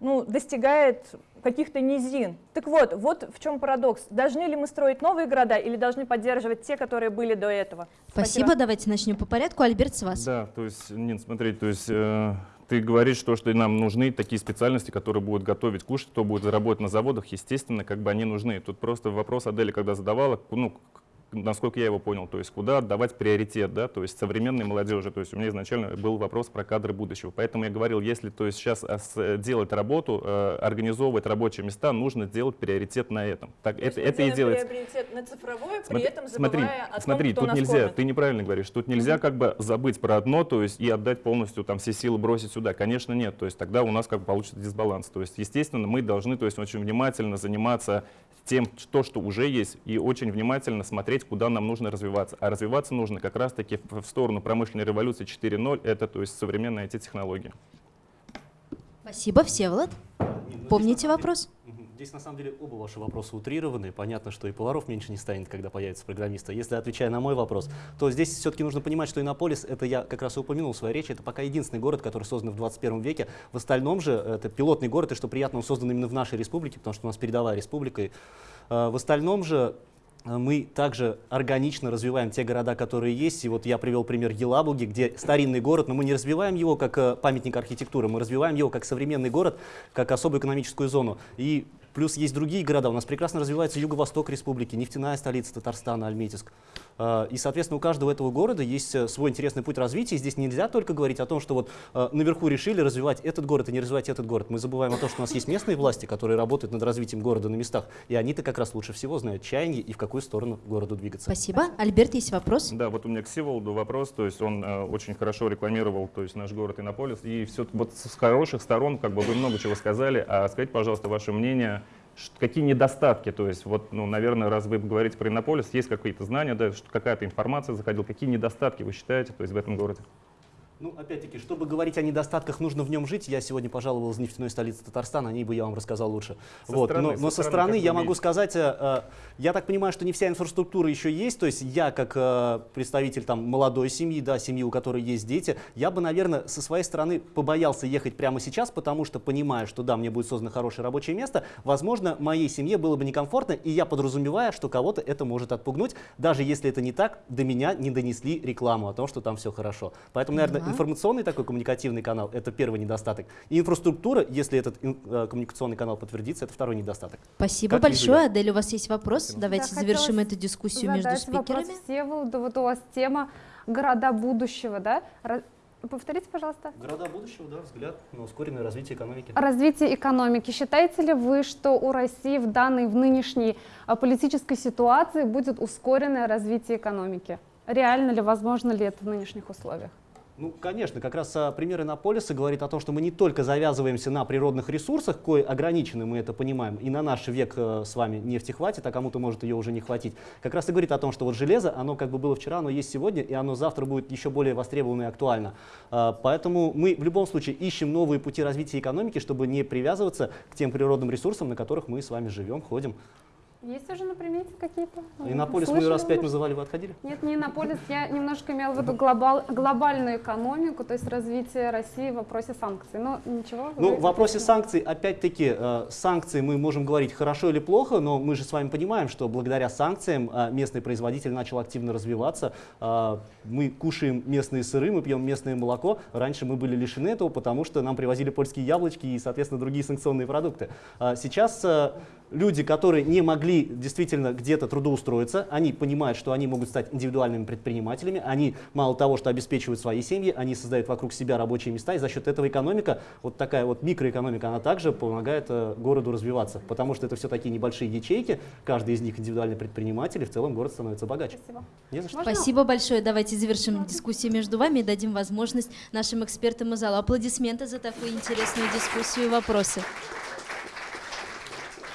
ну, достигает каких-то низин. Так вот, вот в чем парадокс. Должны ли мы строить новые города или должны поддерживать те, которые были до этого? Спасибо. Давайте начнем по порядку. Альберт, с вас. Да, то есть, Нин, смотри, то есть э, ты говоришь, что, что нам нужны такие специальности, которые будут готовить кушать, кто будет работать на заводах, естественно, как бы они нужны. Тут просто вопрос Адели, когда задавала, ну, насколько я его понял, то есть куда отдавать приоритет, да, то есть современной молодежи, то есть у меня изначально был вопрос про кадры будущего, поэтому я говорил, если то есть сейчас ос- делать работу, э, организовывать рабочие места, нужно делать приоритет на этом. Так, То это, это и делается. приоритет на цифровое, при Смотри, этом смотри, о том, смотри, кто тут нас нельзя, кормит. ты неправильно говоришь, тут нельзя как бы забыть про одно, то есть и отдать полностью там все силы бросить сюда. Конечно, нет, то есть тогда у нас как бы получится дисбаланс. То есть, естественно, мы должны, то есть очень внимательно заниматься тем, что, что уже есть, и очень внимательно смотреть, смотреть, куда нам нужно развиваться. А развиваться нужно как раз-таки в, сторону промышленной революции 4.0, это то есть современные IT-технологии. Спасибо, Всеволод. Помните вопрос? Здесь на самом деле оба ваши вопроса утрированы. Понятно, что и поваров меньше не станет, когда появится программисты. Если отвечая на мой вопрос, то здесь все-таки нужно понимать, что Иннополис, это я как раз и упомянул в своей речи, это пока единственный город, который создан в 21 веке. В остальном же это пилотный город, и что приятно, он создан именно в нашей республике, потому что у нас передовая республика. И, э, в остальном же мы также органично развиваем те города, которые есть. И вот я привел пример Елабуги, где старинный город, но мы не развиваем его как э, памятник архитектуры, мы развиваем его как современный город, как особую экономическую зону. И Плюс есть другие города. У нас прекрасно развивается юго-восток республики, нефтяная столица Татарстана, Альметьевск. А, и, соответственно, у каждого этого города есть э, свой интересный путь развития. здесь нельзя только говорить о том, что вот э, наверху решили развивать этот город и не развивать этот город. Мы забываем о том, что у нас есть местные власти, которые работают над развитием города на местах. И они-то как раз лучше всего знают чаяние и в какую сторону городу двигаться. Спасибо. Альберт, есть вопрос? Да, вот у меня к Сиволоду вопрос. То есть он э, очень хорошо рекламировал то есть наш город Иннополис. И все вот с хороших сторон, как бы вы много чего сказали. А скажите, пожалуйста, ваше мнение какие недостатки, то есть, вот, ну, наверное, раз вы говорите про Иннополис, есть какие-то знания, да, какая-то информация заходила, какие недостатки вы считаете, то есть, в этом городе? Ну, опять-таки, чтобы говорить о недостатках, нужно в нем жить. Я сегодня пожаловал из нефтяной столицы Татарстана, о ней бы я вам рассказал лучше. Со вот. стороны, но, но со стороны, я могу сказать, э, э, я так понимаю, что не вся инфраструктура еще есть. То есть я, как э, представитель там, молодой семьи, да, семьи, у которой есть дети, я бы, наверное, со своей стороны побоялся ехать прямо сейчас, потому что понимаю, что да, мне будет создано хорошее рабочее место, возможно, моей семье было бы некомфортно, и я подразумеваю, что кого-то это может отпугнуть, даже если это не так, до меня не донесли рекламу о том, что там все хорошо. Поэтому, наверное, информационный такой коммуникативный канал – это первый недостаток. И инфраструктура, если этот э, коммуникационный канал подтвердится, это второй недостаток. Спасибо как большое. Адель, у вас есть вопрос? Давайте да, завершим эту дискуссию между спикерами. Вопрос Всеволоду. Вот у вас тема города будущего, да? Повторите, пожалуйста. Города будущего, да, взгляд на ускоренное развитие экономики. Развитие экономики. Считаете ли вы, что у России в данной, в нынешней а, политической ситуации будет ускоренное развитие экономики? Реально ли, возможно ли это в нынешних условиях? Ну, конечно, как раз а, пример Иннополиса говорит о том, что мы не только завязываемся на природных ресурсах, кое ограничены, мы это понимаем, и на наш век э, с вами нефти хватит, а кому-то может ее уже не хватить. Как раз и говорит о том, что вот железо, оно как бы было вчера, оно есть сегодня, и оно завтра будет еще более востребовано и актуально. А, поэтому мы в любом случае ищем новые пути развития экономики, чтобы не привязываться к тем природным ресурсам, на которых мы с вами живем, ходим. Есть уже на примете какие-то? Иннополис мы раз пять называли, вы отходили? Нет, не Иннополис, я немножко имела в виду глобал, глобальную экономику, то есть развитие России в вопросе санкций. Но ничего. Ну, в вопросе санкций, опять-таки, э, санкции мы можем говорить хорошо или плохо, но мы же с вами понимаем, что благодаря санкциям э, местный производитель начал активно развиваться. Э, мы кушаем местные сыры, мы пьем местное молоко. Раньше мы были лишены этого, потому что нам привозили польские яблочки и, соответственно, другие санкционные продукты. Сейчас люди, которые не могли действительно где-то трудоустроиться, они понимают, что они могут стать индивидуальными предпринимателями, они мало того, что обеспечивают свои семьи, они создают вокруг себя рабочие места, и за счет этого экономика, вот такая вот микроэкономика, она также помогает э, городу развиваться, потому что это все такие небольшие ячейки, каждый из них индивидуальный предприниматель, и в целом город становится богаче. Спасибо. Не за что. Спасибо большое. Давайте завершим дискуссию между вами и дадим возможность нашим экспертам из зала. Аплодисменты за такую интересную дискуссию и вопросы.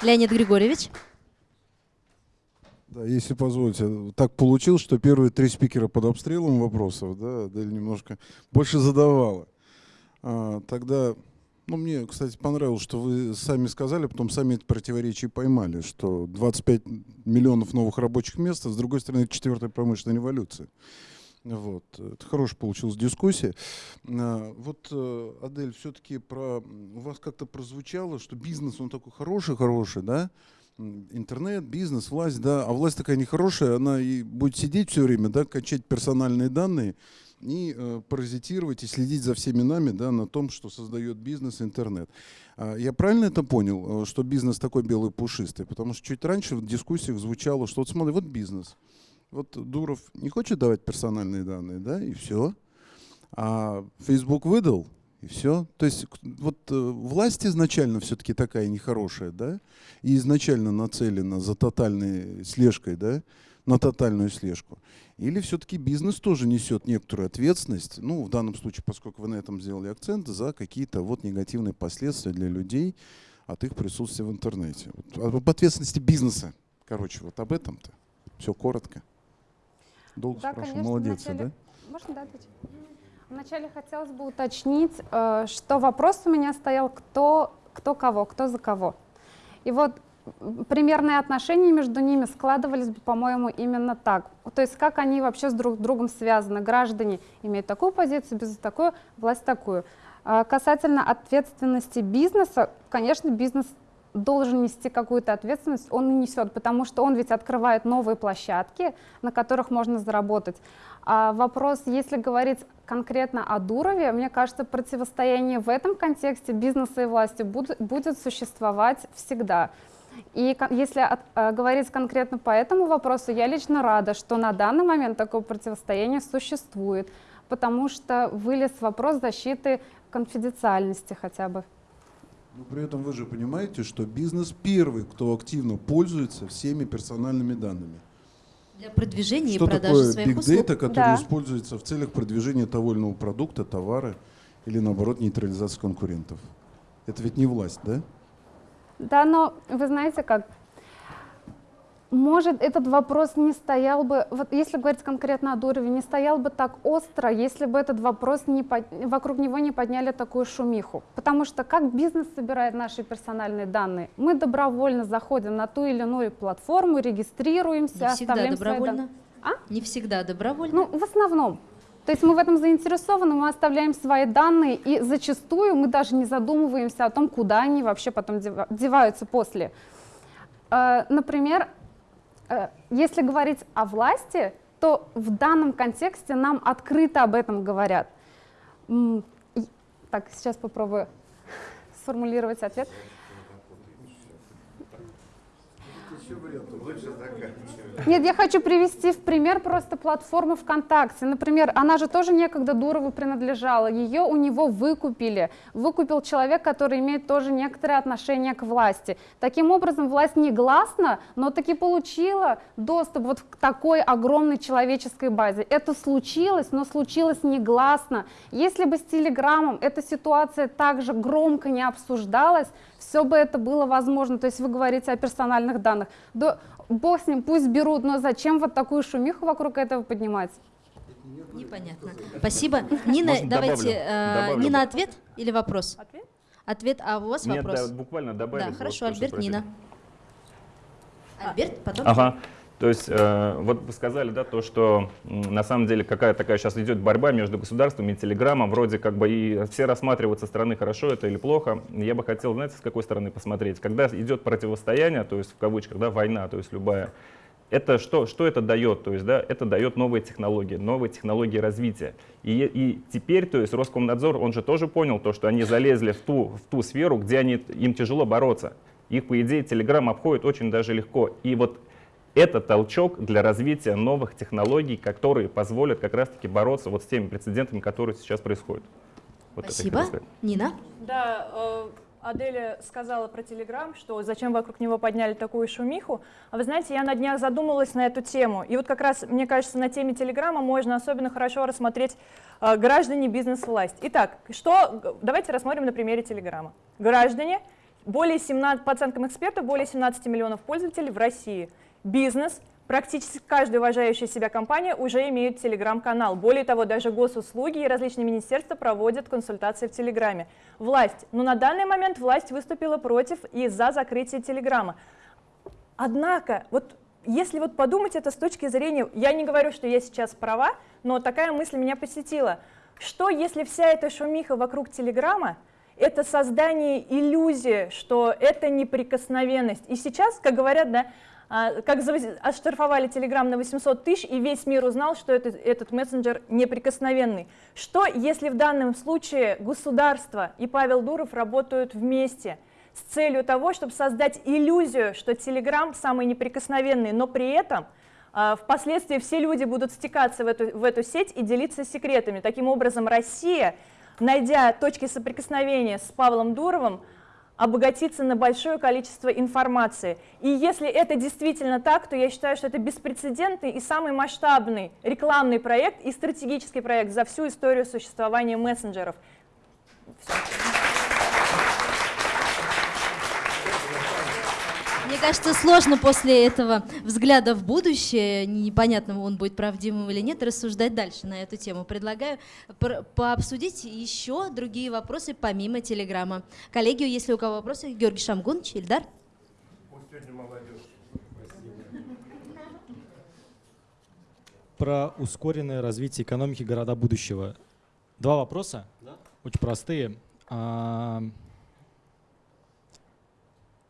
Леонид Григорьевич. Да, если позволите, так получилось, что первые три спикера под обстрелом вопросов, да, Адель немножко больше задавала. А, тогда, ну, мне, кстати, понравилось, что вы сами сказали, потом сами эти противоречия поймали, что 25 миллионов новых рабочих мест, а с другой стороны, это четвертая промышленная революция. Вот. Это хорошая получилась дискуссия. А, вот, э, Адель, все-таки про... у вас как-то прозвучало, что бизнес, он такой хороший-хороший, да? Интернет, бизнес, власть, да, а власть такая нехорошая, она и будет сидеть все время, да, качать персональные данные и э, паразитировать и следить за всеми нами, да, на том, что создает бизнес, интернет. А, я правильно это понял, э, что бизнес такой белый пушистый? Потому что чуть раньше в дискуссиях звучало, что вот смотри, вот бизнес – вот Дуров не хочет давать персональные данные, да, и все. А Facebook выдал, и все. То есть вот э, власть изначально все-таки такая нехорошая, да, и изначально нацелена за тотальной слежкой, да, на тотальную слежку. Или все-таки бизнес тоже несет некоторую ответственность, ну, в данном случае, поскольку вы на этом сделали акцент, за какие-то вот негативные последствия для людей от их присутствия в интернете. Вот, об ответственности бизнеса, короче, вот об этом-то. Все коротко. Долго Да, спрашиваю. Молодец, вначале- да? Можно, да, ответить? Вначале хотелось бы уточнить, э, что вопрос у меня стоял, кто, кто кого, кто за кого. И вот примерные отношения между ними складывались бы, по-моему, именно так. То есть как они вообще с друг другом связаны. Граждане имеют такую позицию, бизнес такую, власть такую. А Касательно ответственности бизнеса, конечно, бизнес должен нести какую-то ответственность, он и несет, потому что он ведь открывает новые площадки, на которых можно заработать. А вопрос, если говорить конкретно о Дурове, мне кажется, противостояние в этом контексте бизнеса и власти буд- будет существовать всегда. И если э, говорить конкретно по этому вопросу, я лично рада, что на данный момент такое противостояние существует, потому что вылез вопрос защиты конфиденциальности хотя бы. Но при этом вы же понимаете, что бизнес первый, кто активно пользуется всеми персональными данными. Для продвижения Что и продажи такое своих big услуг. data, который Да. используется в целях продвижения того или иного продукта, товара или наоборот нейтрализации конкурентов? Это ведь не власть, да? Да, но вы знаете как, может, этот вопрос не стоял бы, вот если говорить конкретно о Дурове, не стоял бы так остро, если бы этот вопрос не под- вокруг него не подняли такую шумиху. Потому что как бизнес собирает наши персональные данные? Мы добровольно заходим на ту или иную платформу, регистрируемся, Не оставляем свои добровольно. данные. А? Не всегда добровольно. Ну, в основном. То есть мы в этом заинтересованы, мы оставляем свои данные, и зачастую мы даже не задумываемся о том, куда они вообще потом дева- деваются после. Э, Например, если говорить о власти, то в данном контексте нам открыто об этом говорят. Так, сейчас попробую сформулировать ответ. Нет, я хочу привести в пример просто платформу ВКонтакте. Например, она же тоже некогда Дурову принадлежала. Ее у него выкупили. Выкупил человек, который имеет тоже некоторое отношение к власти. Таким образом, власть негласно, но таки получила доступ вот к такой огромной человеческой базе. Это случилось, но случилось негласно. Если бы с Телеграмом эта ситуация также громко не обсуждалась, все бы это было возможно. То есть вы говорите о персональных данных. Да, бог с ним, пусть берут, но зачем вот такую шумиху вокруг этого поднимать? Непонятно. Спасибо. Нина, Можно давайте, добавлю? э, Добавлю. Нина, ответ или вопрос? Ответ? Ответ, а у вас Нет, вопрос? да, буквально добавить. Да, хорошо, Альберт. Нина. Альберт, потом... Ага. То есть, э, вот вы сказали, да, то, что на самом деле какая такая сейчас идет борьба между государством и телеграммом, вроде как бы и все рассматривают со стороны, хорошо это или плохо. Я бы хотел, знаете, с какой стороны посмотреть. Когда идет противостояние, то есть в кавычках, да, война, то есть любая, это что, что это дает? То есть, да, это дает новые технологии, новые технологии развития. И, и теперь, то есть Роскомнадзор, он же тоже понял то, что они залезли в ту, в ту сферу, где они, им тяжело бороться. Их, по идее, Telegram обходит очень даже легко. И вот это толчок для развития новых технологий, которые позволят как раз-таки бороться вот с теми прецедентами, которые сейчас происходят. Вот Спасибо. Нина? Да, э, Аделя сказала про Телеграм, что зачем вокруг него подняли такую шумиху. А вы знаете, я на днях задумалась на эту тему. И вот как раз, мне кажется, на теме Телеграма можно особенно хорошо рассмотреть э, граждане, бизнес, власть. Итак, что, давайте рассмотрим на примере Телеграма. Граждане, более 17, по оценкам экспертов, более 17 миллионов пользователей в России. Бизнес, Практически каждая уважающая себя компания уже имеет телеграм-канал. Более того, даже госуслуги и различные министерства проводят консультации в Телеграме. Власть. Но на данный момент власть выступила против и за закрытие Телеграма. Однако, вот если вот подумать это с точки зрения, я не говорю, что я сейчас права, но такая мысль меня посетила. Что если вся эта шумиха вокруг Телеграма это создание иллюзии, что это неприкосновенность. И сейчас, как говорят, да, как за- оштрафовали Телеграм на 800 тысяч, и весь мир узнал, что этот, этот мессенджер неприкосновенный. Что, если в данном случае государство и Павел Дуров работают вместе с целью того, чтобы создать иллюзию, что Телеграм самый неприкосновенный, но при этом а, впоследствии все люди будут стекаться в эту, в эту сеть и делиться секретами. Таким образом, Россия, найдя точки соприкосновения с Павлом Дуровым, обогатиться на большое количество информации. И если это действительно так, то я считаю, что это беспрецедентный и самый масштабный рекламный проект и стратегический проект за всю историю существования мессенджеров. Мне кажется, сложно после этого взгляда в будущее, непонятно, он будет правдивым или нет, рассуждать дальше на эту тему. Предлагаю пообсудить еще другие вопросы помимо телеграмма. Коллеги, если у кого вопросы, Георгий Шамгунович, Ильдар. Про ускоренное развитие экономики города будущего. Два вопроса, да? очень простые.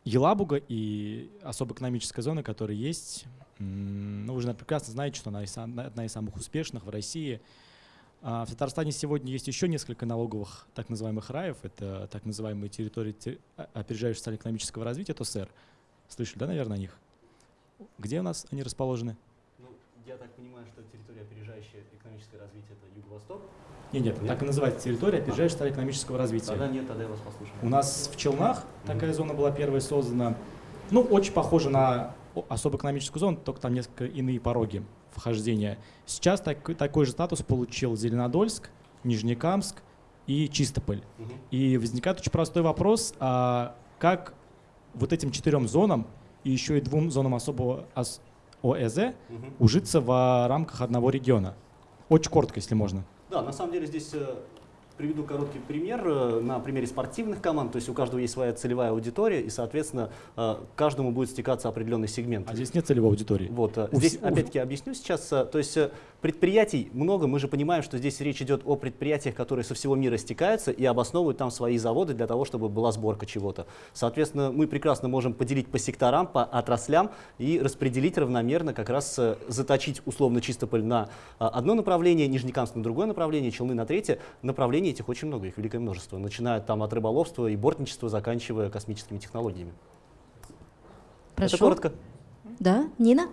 Елабуга и особо экономическая зона, которая есть, ну, вы же прекрасно знаете, что она одна из самых успешных в России. А в Татарстане сегодня есть еще несколько налоговых так называемых раев. Это так называемые территории а, опережающего социально-экономического развития, ТОСР. Слышали, да, наверное, о них? Где у нас они расположены? Ну, я так понимаю, что территория, опережающая экономическое развитие, это Юго-Восток? Нет, нет, так и называется территория опережающего экономического развития. Тогда нет, тогда я вас послушаю. У нас в Челнах такая зона была первая создана. Ну, очень похожа на особо экономическую зону, только там несколько иные пороги вхождения. Сейчас так, такой же статус получил Зеленодольск, Нижнекамск и Чистополь. Угу. И возникает очень простой вопрос, а как вот этим четырем зонам и еще и двум зонам особого ОЭЗ угу. ужиться в рамках одного региона? Очень коротко, если можно. Да, на самом деле здесь э, приведу короткий пример э, на примере спортивных команд. То есть у каждого есть своя целевая аудитория, и, соответственно, э, каждому будет стекаться определенный сегмент. А здесь нет целевой аудитории? Вот. У здесь, опять-таки, объясню сейчас. То есть Предприятий много, мы же понимаем, что здесь речь идет о предприятиях, которые со всего мира стекаются и обосновывают там свои заводы для того, чтобы была сборка чего-то. Соответственно, мы прекрасно можем поделить по секторам, по отраслям и распределить равномерно, как раз э, заточить условно Чистополь на одно направление, Нижнекамск на другое направление, Челны на третье. Направлений этих очень много, их великое множество, начиная там от рыболовства и бортничества, заканчивая космическими технологиями. Прошу. Это коротко. Да, Нина?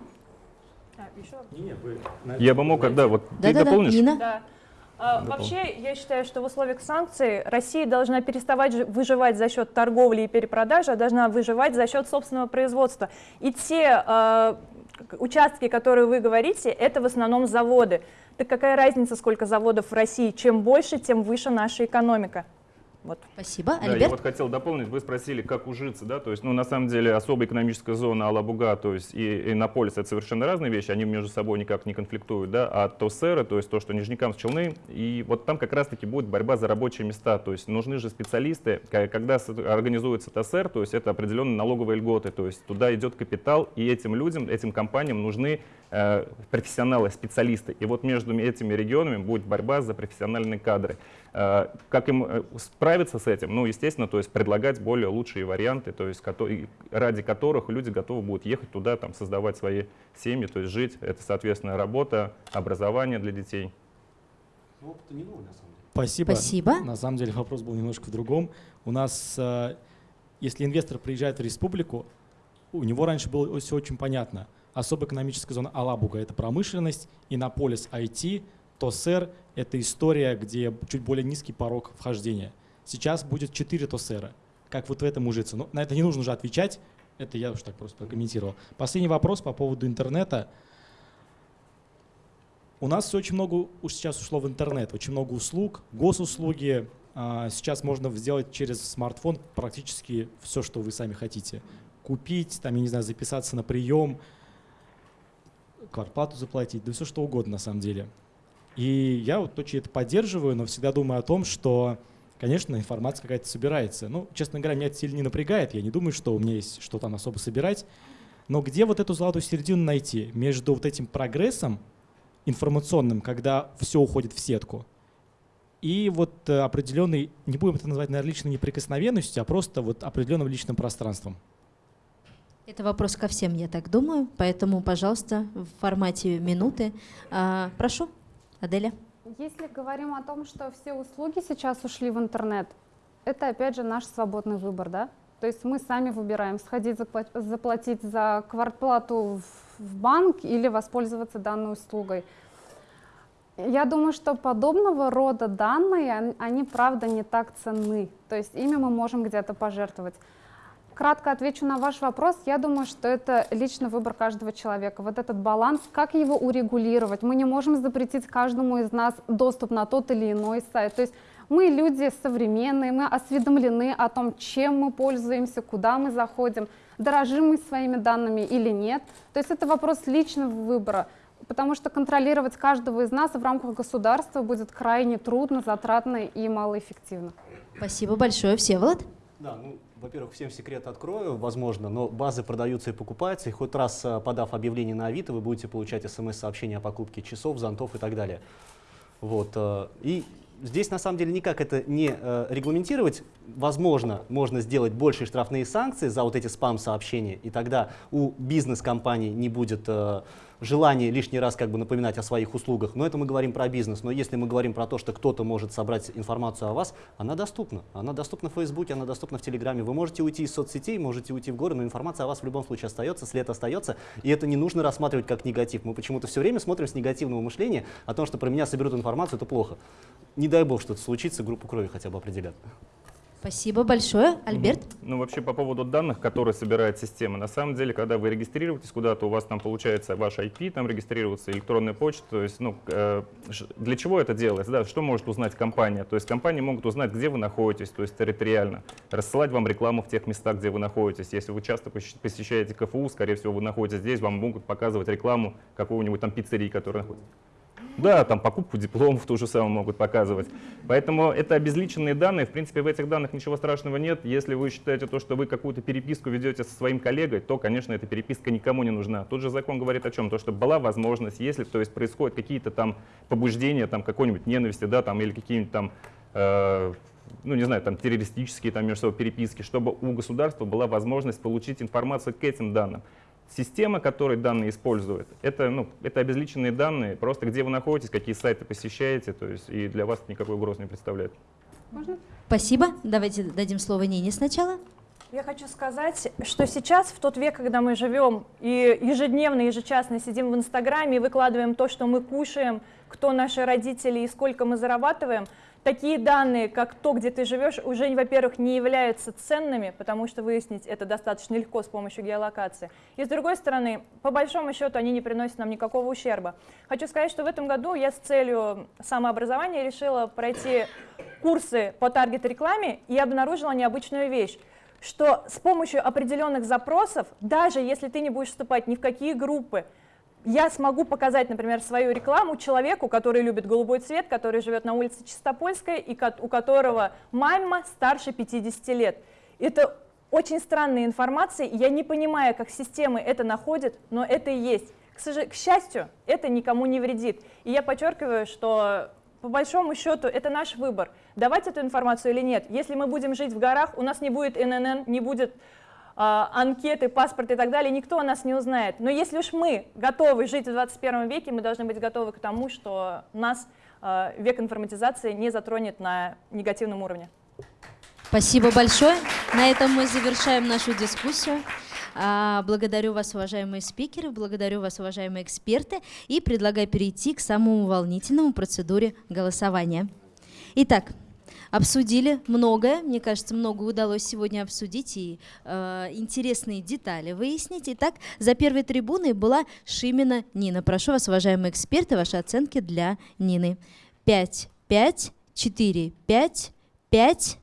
Я бы мог, когда вот да, ты да, дополнишь? Да, Нина? Да. А, вообще, я считаю, что в условиях санкций Россия должна переставать выживать за счет торговли и перепродажи, а должна выживать за счет собственного производства. И те э, участки, которые вы говорите, это в основном заводы. Так какая разница, сколько заводов в России? Чем больше, тем выше наша экономика. Вот. Спасибо. Да, я вот хотел дополнить, вы спросили, как ужиться, да, то есть, ну, на самом деле, особая экономическая зона Алабуга, то есть, и Иннополис, это совершенно разные вещи, они между собой никак не конфликтуют, да, а Тосера, то есть, то, что Нижнекамск, Челны, и вот там как раз-таки будет борьба за рабочие места, то есть, нужны же специалисты, когда организуется ТОСР, то есть, это определенные налоговые льготы, то есть, туда идет капитал, и этим людям, этим компаниям нужны э, профессионалы, специалисты, и вот между этими регионами будет борьба за профессиональные кадры. Э, как им э, справиться с этим? Ну, естественно, то есть предлагать более лучшие варианты, то есть ради которых люди готовы будут ехать туда, там, создавать свои семьи, то есть жить. Это, соответственно, работа, образование для детей. Ну, опыта не новый, на самом деле. Спасибо. Спасибо. На самом деле вопрос был немножко в другом. У нас, э, если инвестор приезжает в республику, у него раньше было все очень понятно. Особая экономическая зона Алабуга – это промышленность, Иннополис – IT, ТОСР — это история, где чуть более низкий порог вхождения. Сейчас будет 4 ТОСРа. Как вот в этом ужиться? Но ну, на это не нужно уже отвечать. Это я уж так просто прокомментировал. Последний вопрос по поводу интернета. У нас очень много уж сейчас ушло в интернет, очень много услуг, госуслуги. А, сейчас можно сделать через смартфон практически все, что вы сами хотите. Купить, там, я не знаю, записаться на прием, квартплату заплатить, да все что угодно на самом деле. И я вот очень это поддерживаю, но всегда думаю о том, что, конечно, информация какая-то собирается. Ну, честно говоря, меня это сильно не напрягает. Я не думаю, что у меня есть что там особо собирать. Но где вот эту золотую середину найти между вот этим прогрессом информационным, когда все уходит в сетку, и вот э, определенный, не будем это называть, наверное, личной неприкосновенностью, а просто вот определенным личным пространством? Это вопрос ко всем, я так думаю, поэтому, пожалуйста, в формате минуты. А, прошу. Аделя? Если говорим о том, что все услуги сейчас ушли в интернет, это опять же наш свободный выбор, да? То есть мы сами выбираем, сходить заплатить за квартплату в банк или воспользоваться данной услугой. Я думаю, что подобного рода данные, они правда не так ценны. То есть ими мы можем где-то пожертвовать. Кратко отвечу на ваш вопрос. Я думаю, что это личный выбор каждого человека. Вот этот баланс, как его урегулировать. Мы не можем запретить каждому из нас доступ на тот или иной сайт. То есть Мы люди современные, мы осведомлены о том, чем мы пользуемся, куда мы заходим, дорожим мы своими данными или нет. То есть это вопрос личного выбора, потому что контролировать каждого из нас в рамках государства будет крайне трудно, затратно и малоэффективно. Спасибо большое, Всеволод. Да, ну, во-первых, всем секрет открою, возможно, но базы продаются и покупаются, и хоть раз э, подав объявление на Авито, вы будете получать смс-сообщения о покупке часов, зонтов и так далее. Вот, э, и здесь на самом деле никак это не э, регламентировать. Возможно, можно сделать большие штрафные санкции за вот эти спам-сообщения, и тогда у бизнес-компаний не будет желание лишний раз как бы напоминать о своих услугах, но это мы говорим про бизнес. Но если мы говорим про то, что кто-то может собрать информацию о вас, она доступна. Она доступна в Фейсбуке, она доступна в Телеграме. Вы можете уйти из соцсетей, можете уйти в горы, но информация о вас в любом случае остается, след остается, и это не нужно рассматривать как негатив. Мы почему-то все время смотрим с негативного мышления о том, что про меня соберут информацию, это плохо. Не дай бог что-то случится, группу крови хотя бы определят. Спасибо большое. Альберт? Ну, вообще, по поводу данных, которые собирает система. На самом деле, когда вы регистрируетесь куда-то, у вас там получается ваш IP, там регистрируется электронная почта. То есть, ну, э, для чего это делается? Да, что может узнать компания? То есть, компании могут узнать, где вы находитесь, то есть территориально, рассылать вам рекламу в тех местах, где вы находитесь. Если вы часто посещаете КФУ, скорее всего, вы находитесь здесь, вам могут показывать рекламу какого-нибудь там пиццерии, которая находится. Да, там покупку дипломов то же самое могут показывать. Поэтому это обезличенные данные. В принципе, в этих данных ничего страшного нет. Если вы считаете то, что вы какую-то переписку ведете со своим коллегой, то, конечно, эта переписка никому не нужна. Тут же закон говорит о чем? То, что была возможность, если то есть, происходят какие-то там побуждения, там какой-нибудь ненависти, да, там, или какие-нибудь там э, ну, не знаю, там, террористические там, между собой переписки, чтобы у государства была возможность получить информацию к этим данным. Система, которая данные использует, это, ну, это обезличенные данные, просто где вы находитесь, какие сайты посещаете, то есть и для вас никакой угрозы не представляет. Можно? Спасибо. Давайте дадим слово Нине сначала. Я хочу сказать, что сейчас, в тот век, когда мы живем и ежедневно, ежечасно сидим в Инстаграме и выкладываем то, что мы кушаем, кто наши родители и сколько мы зарабатываем – такие данные, как то, где ты живешь, уже, во-первых, не являются ценными, потому что выяснить это достаточно легко с помощью геолокации. И с другой стороны, по большому счету, они не приносят нам никакого ущерба. Хочу сказать, что в этом году я с целью самообразования решила пройти курсы по таргет-рекламе и обнаружила необычную вещь что с помощью определенных запросов, даже если ты не будешь вступать ни в какие группы, я смогу показать, например, свою рекламу человеку, который любит голубой цвет, который живет на улице Чистопольской и у которого мама старше 50 лет. Это очень странная информация, я не понимаю, как системы это находят, но это и есть. К, к счастью, это никому не вредит. И я подчеркиваю, что по большому счету это наш выбор, давать эту информацию или нет. Если мы будем жить в горах, у нас не будет ННН, не будет анкеты, паспорт и так далее, никто о нас не узнает. Но если уж мы готовы жить в 21 веке, мы должны быть готовы к тому, что нас а, век информатизации не затронет на негативном уровне. Спасибо большое. На этом мы завершаем нашу дискуссию. А, благодарю вас, уважаемые спикеры, благодарю вас, уважаемые эксперты, и предлагаю перейти к самому волнительному процедуре голосования. Итак, обсудили многое, мне кажется, много удалось сегодня обсудить и э, интересные детали выяснить. Итак, за первой трибуной была Шимина Нина. Прошу вас, уважаемые эксперты, ваши оценки для Нины. 5, 5, 4, 5, 5,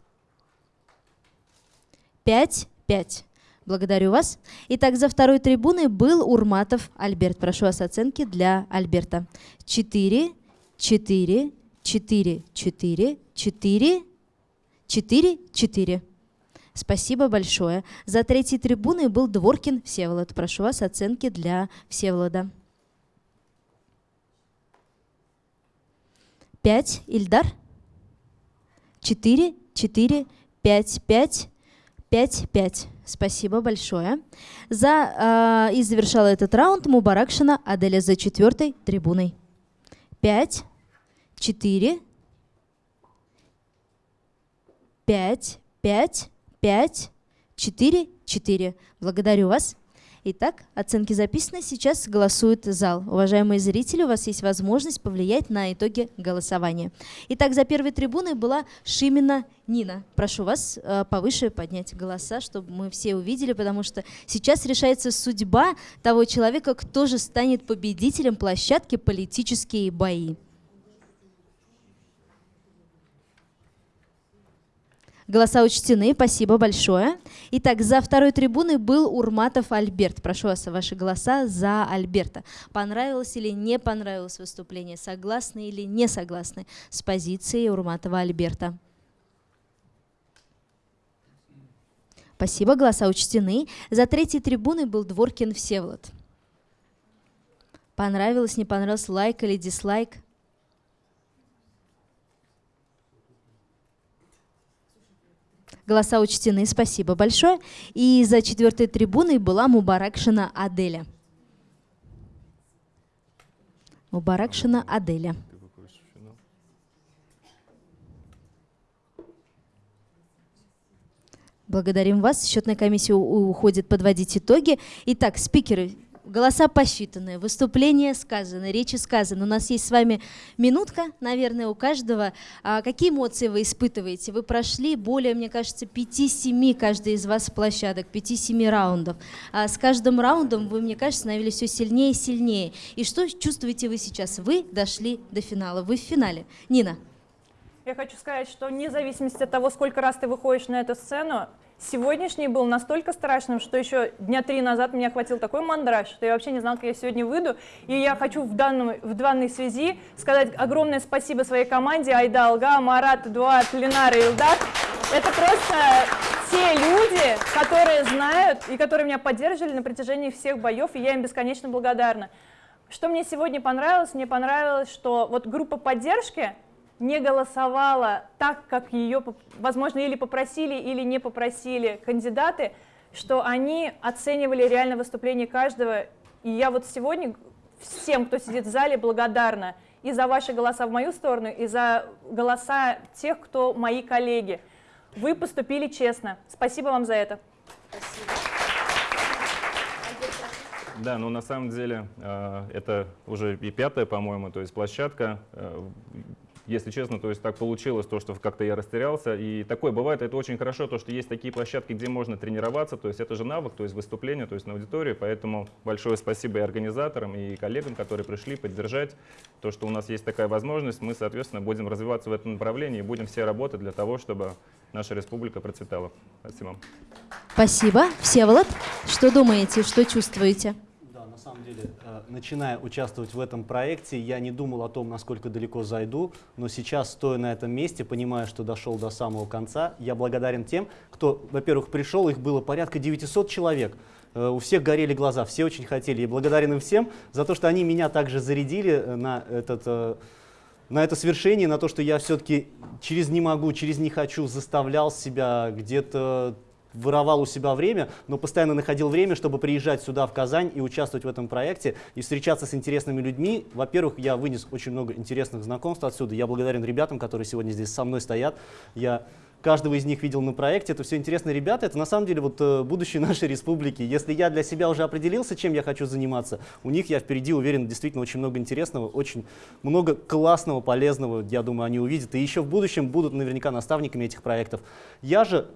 5, 5. Благодарю вас. Итак, за второй трибуной был Урматов Альберт. Прошу вас оценки для Альберта. 4, 4, 4, 4, 4, 4, 4. Спасибо большое. За третьей трибуной был Дворкин Всеволод. Прошу вас оценки для Всеволода. 5. Ильдар. 4, 4, 5, 5, 5, 5. Спасибо большое. За, э, и завершала этот раунд Мубаракшина Аделя за четвертой трибуной. 5, 4, 5, 5, 5, 4, 4. Благодарю вас. Итак, оценки записаны. Сейчас голосует зал. Уважаемые зрители, у вас есть возможность повлиять на итоги голосования. Итак, за первой трибуной была Шимина Нина. Прошу вас э, повыше поднять голоса, чтобы мы все увидели, потому что сейчас решается судьба того человека, кто же станет победителем площадки «Политические бои». Голоса учтены, спасибо большое. Итак, за второй трибуной был Урматов Альберт. Прошу вас, ваши голоса за Альберта. Понравилось или не понравилось выступление? Согласны или не согласны с позицией Урматова Альберта? Спасибо, голоса учтены. За третьей трибуной был Дворкин Всеволод. Понравилось, не понравилось, лайк или дизлайк? Голоса учтены, спасибо большое. И за четвертой трибуной была Мубаракшина Аделя. Мубаракшина Аделя. Благодарим вас. Счетная комиссия уходит подводить итоги. Итак, спикеры, голоса посчитаны, выступления сказаны, речи сказаны. У нас есть с вами минутка, наверное, у каждого. А какие эмоции вы испытываете? Вы прошли более, мне кажется, 5-7 каждый из вас площадок, 5-7 раундов. А с каждым раундом вы, мне кажется, становились все сильнее и сильнее. И что чувствуете вы сейчас? Вы дошли до финала, вы в финале. Нина. Я хочу сказать, что вне зависимости от того, сколько раз ты выходишь на эту сцену, Сегодняшний был настолько страшным, что еще дня три назад меня хватил такой мандраж, что я вообще не знала, как я сегодня выйду. И я хочу в, данном, в данной связи сказать огромное спасибо своей команде Айда Алга, Марат, Эдуард, Ленар и Илдар. Это просто те люди, которые знают и которые меня поддерживали на протяжении всех боев, и я им бесконечно благодарна. Что мне сегодня понравилось? Мне понравилось, что вот группа поддержки, не голосовала так, как ее, возможно, или попросили, или не попросили кандидаты, что они оценивали реально выступление каждого. И я вот сегодня всем, кто сидит в зале, благодарна и за ваши голоса в мою сторону, и за голоса тех, кто мои коллеги. Вы поступили честно. Спасибо вам за это. Да, ну на самом деле э, это уже и пятая, по-моему, то есть площадка. Если честно, то есть так получилось, то, что как-то я растерялся. И такое бывает, это очень хорошо, то, что есть такие площадки, где можно тренироваться, то есть это же навык, то есть выступление, то есть на аудитории. Поэтому большое спасибо и организаторам, и коллегам, которые пришли поддержать то, что у нас есть такая возможность. Мы, соответственно, будем развиваться в этом направлении и будем все работать для того, чтобы наша республика процветала. Спасибо. Спасибо. Всеволод, что думаете, что чувствуете? Самом деле, э, начиная участвовать в этом проекте, я не думал о том, насколько далеко зайду, но сейчас, стоя на этом месте, понимая, что дошел до самого конца, я благодарен тем, кто, во-первых, пришел, их было порядка 900 человек, э, у всех горели глаза, все очень хотели. И благодарен им всем за то, что они меня также зарядили э, на этот на это свершение, на то, что я все-таки через «не могу», через «не хочу» заставлял себя где-то воровал у себя время, но постоянно находил время, чтобы приезжать сюда, в Казань, и участвовать в этом проекте, и встречаться с интересными людьми. Во-первых, я вынес очень много интересных знакомств отсюда. Я благодарен ребятам, которые сегодня здесь со мной стоят. Я каждого из них видел на проекте. Это все интересные ребята. Это на самом деле вот э, будущее нашей республики. Если я для себя уже определился, чем я хочу заниматься, у них я впереди уверен действительно очень много интересного, очень много классного, полезного, я думаю, они увидят. И еще в будущем будут наверняка наставниками этих проектов. Я же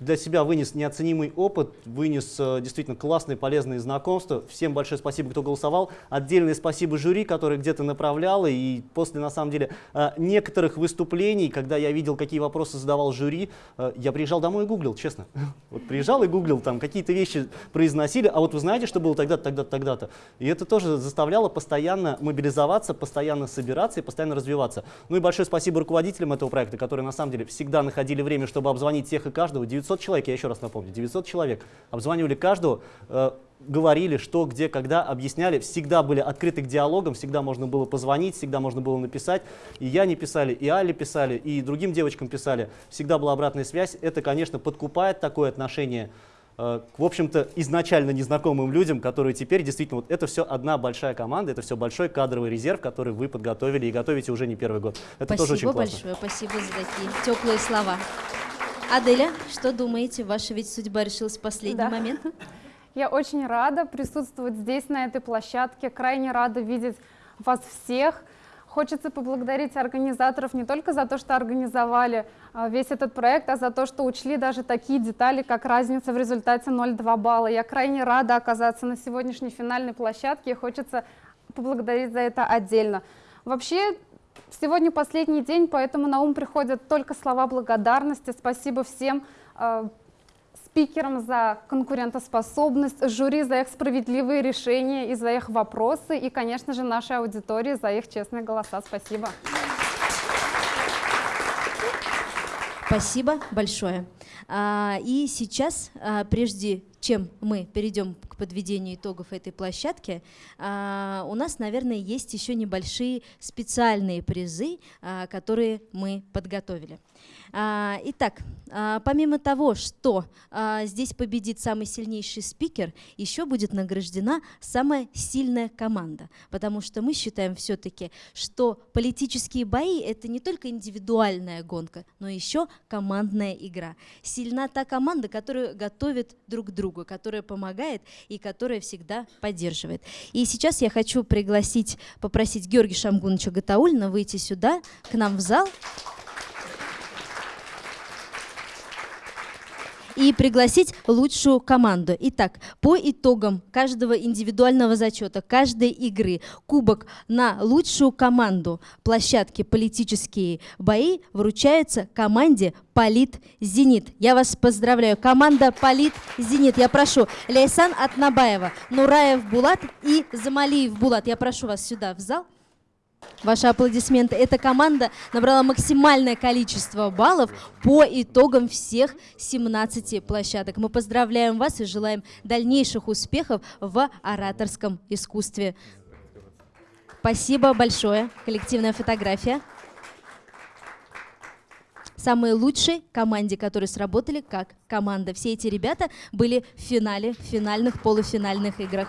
для себя вынес неоценимый опыт, вынес э, действительно классные, полезные знакомства. Всем большое спасибо, кто голосовал. Отдельное спасибо жюри, которое где-то направляло. И после, на самом деле, э, некоторых выступлений, когда я видел, какие вопросы задавал жюри, э, я приезжал домой и гуглил, честно. Вот приезжал и гуглил, там какие-то вещи произносили, а вот вы знаете, что было тогда-то, тогда-то, тогда-то. И это тоже заставляло постоянно мобилизоваться, постоянно собираться и постоянно развиваться. Ну и большое спасибо руководителям этого проекта, которые на самом деле всегда находили время, чтобы обзвонить всех и каждого, 900 человек, я еще раз напомню, 900 человек, обзванивали каждого, э, говорили, что, где, когда, объясняли, всегда были открыты к диалогам, всегда можно было позвонить, всегда можно было написать. И я не писали, и Али писали, и другим девочкам писали. Всегда была обратная связь. Это, конечно, подкупает такое отношение э, к, в общем-то, изначально незнакомым людям, которые теперь действительно, вот это все одна большая команда, это все большой кадровый резерв, который вы подготовили и готовите уже не первый год. Это спасибо тоже очень классно. большое, спасибо за такие теплые слова. Аделя, что думаете? Ваша ведь судьба решилась в последний да. момент. Я очень рада присутствовать здесь, на этой площадке. Крайне рада видеть вас всех. Хочется поблагодарить организаторов не только за то, что организовали а, весь этот проект, а за то, что учли даже такие детали, как разница в результате 0,2 балла. Я крайне рада оказаться на сегодняшней финальной площадке и хочется поблагодарить за это отдельно. Вообще, сегодня последний день, поэтому на ум приходят только слова благодарности. Спасибо всем э, спикерам за конкурентоспособность, жюри за их справедливые решения и за их вопросы, и, конечно же, нашей аудитории за их честные голоса. Спасибо. Спасибо большое. А, и сейчас, а, прежде чем мы перейдем к подведению итогов этой площадки, а, у нас, наверное, есть еще небольшие специальные призы, которые мы подготовили. А, итак, а, помимо того, что а, здесь победит самый сильнейший спикер, еще будет награждена самая сильная команда, потому что мы считаем все-таки, что политические бои — это не только индивидуальная гонка, но еще командная игра. Сильна та команда, которая готовит друг друга, которая помогает и которая всегда поддерживает. И сейчас я хочу пригласить, попросить Георгия Шамгуновича Гатаульна выйти сюда, к нам в зал. И пригласить лучшую команду. Итак, по итогам каждого индивидуального зачета, каждой игры, кубок на лучшую команду площадки «Политические бои» вручается команде «Полит Зенит». Я вас поздравляю. Команда «Полит Зенит». Я прошу Ляйсан Атнабаева, Нураев Булат и Замалиев Булат. Я прошу вас сюда, в зал. Ваши аплодисменты. Эта команда набрала максимальное количество баллов по итогам всех 17 площадок. Мы поздравляем вас и желаем дальнейших успехов в ораторском искусстве. Спасибо большое. Коллективная фотография. Самые лучшие команде, которые сработали как команда. Все эти ребята были в финале, в финальных, полуфинальных играх.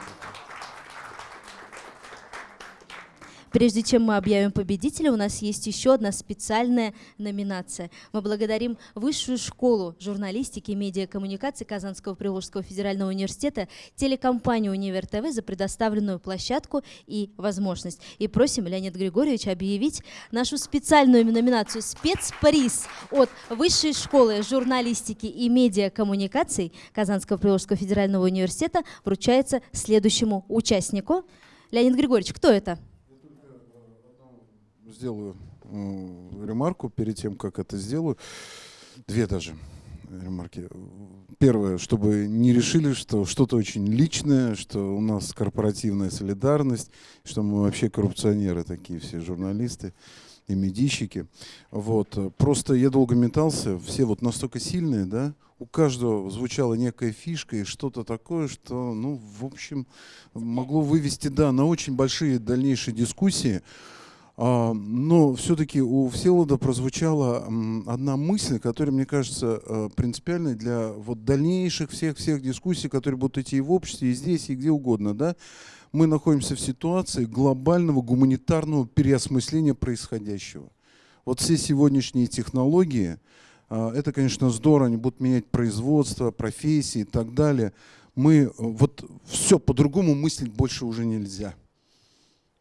Прежде чем мы объявим победителя, у нас есть еще одна специальная номинация. Мы благодарим Высшую школу журналистики и медиакоммуникации Казанского Приволжского федерального университета, телекомпанию «Универ ТВ» за предоставленную площадку и возможность. И просим Леонид Григорьевич объявить нашу специальную номинацию «Спецприз» от Высшей школы журналистики и медиакоммуникаций Казанского Приволжского федерального университета вручается следующему участнику. Леонид Григорьевич, кто это? Сделаю ремарку перед тем, как это сделаю. Две даже ремарки. Первое, чтобы не решили, что что-то очень личное, что у нас корпоративная солидарность, что мы вообще коррупционеры такие все, журналисты и медийщики. Вот. Просто я долго метался, все вот настолько сильные, да, у каждого звучала некая фишка и что-то такое, что, ну, в общем, могло вывести, да, на очень большие дальнейшие дискуссии. А, но все-таки у Всеволода прозвучала одна мысль, которая, мне кажется, э, принципиальной для вот дальнейших всех-всех дискуссий, которые будут идти и в обществе, и здесь, и где угодно. Да? Мы находимся в ситуации глобального гуманитарного переосмысления происходящего. Вот все сегодняшние технологии, а, это, конечно, здорово, они будут менять производство, профессии и так далее. Мы э, вот все по-другому мыслить больше уже нельзя.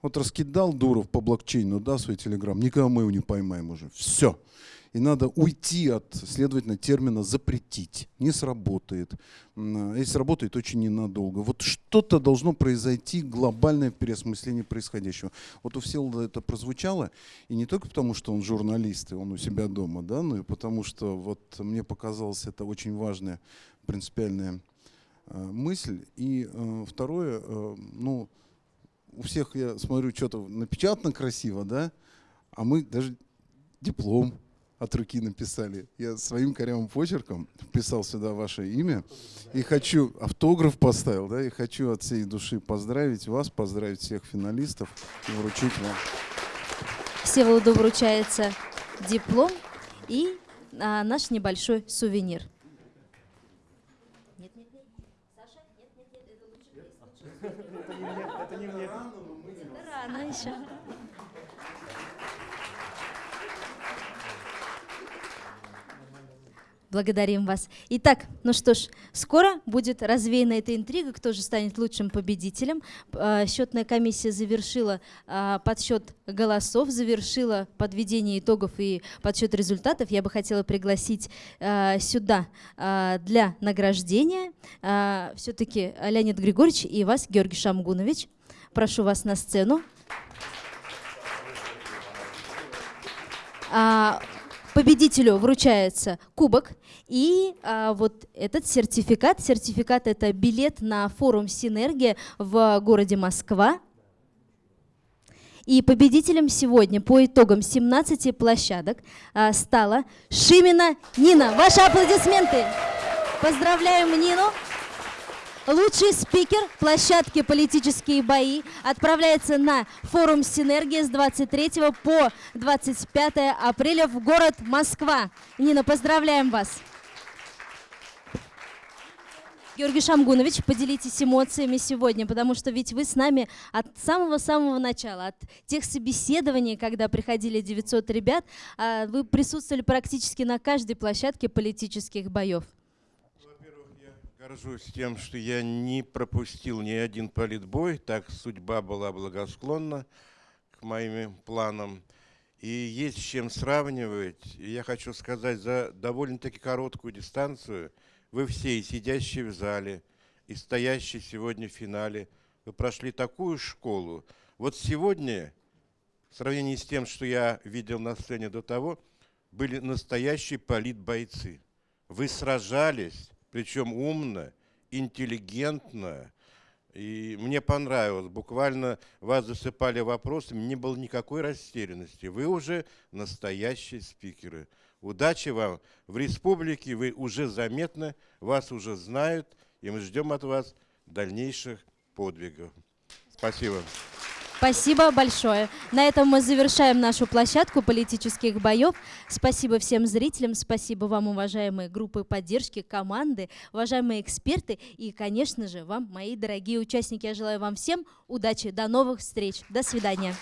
Вот раскидал Дуров по блокчейну, да, свой телеграм, никогда мы его не поймаем уже. Все. И надо уйти от, следовательно, термина «запретить». Не сработает. Если сработает, очень ненадолго. Вот что-то должно произойти, глобальное переосмысление происходящего. Вот у Всеволода это прозвучало, и не только потому, что он журналист, и он у себя дома, да, но и потому, что вот мне показалось это очень важная, принципиальная э, мысль. И э, второе, э, ну, у всех, я смотрю, что-то напечатано красиво, да, а мы даже диплом от руки написали. Я своим корявым почерком вписал сюда ваше имя и хочу, автограф поставил, да, и хочу от всей души поздравить вас, поздравить всех финалистов и вручить вам. Всеволоду вручается диплом и а, наш небольшой сувенир. Рано еще. Благодарим вас. Итак, ну что ж, скоро будет развеяна эта интрига, кто же станет лучшим победителем. А, счетная комиссия завершила а, подсчет голосов, завершила подведение итогов и подсчет результатов. Я бы хотела пригласить а, сюда для награждения все-таки Леонид Григорьевич и вас, Георгий Шамгунович. Прошу вас на сцену. А, победителю вручается кубок и а, вот этот сертификат. Сертификат это билет на форум «Синергия» в городе Москва. И победителем сегодня по итогам 17 площадок а, стала Шимина Нина. Ваши аплодисменты. Поздравляем Нину. Лучший спикер площадки «Политические бои» отправляется на форум «Синергия» с 23 по 25 апреля в город Москва. Нина, поздравляем вас! Георгий Шамгунович, поделитесь эмоциями сегодня, потому что ведь вы с нами от самого-самого начала, от тех собеседований, когда приходили 900 ребят, а, вы присутствовали практически на каждой площадке политических боев. Горжусь тем, что я не пропустил ни один политбой, так судьба была благосклонна к моим планам. И есть с чем сравнивать. И я хочу сказать, за довольно-таки короткую дистанцию вы все, и сидящие в зале, и стоящие сегодня в финале, вы прошли такую школу. Вот сегодня, в сравнении с тем, что я видел на сцене до того, были настоящие политбойцы. Вы сражались, причем умно, интеллигентно. И мне понравилось. Буквально вас засыпали вопросами, не было никакой растерянности. Вы уже настоящие спикеры. Удачи вам в республике, вы уже заметны, вас уже знают, и мы ждем от вас дальнейших подвигов. Спасибо. Спасибо большое. На этом мы завершаем нашу площадку политических боев. Спасибо всем зрителям, спасибо вам, уважаемые группы поддержки, команды, уважаемые эксперты и, конечно же, вам, мои дорогие участники. Я желаю вам всем удачи. До новых встреч. До свидания.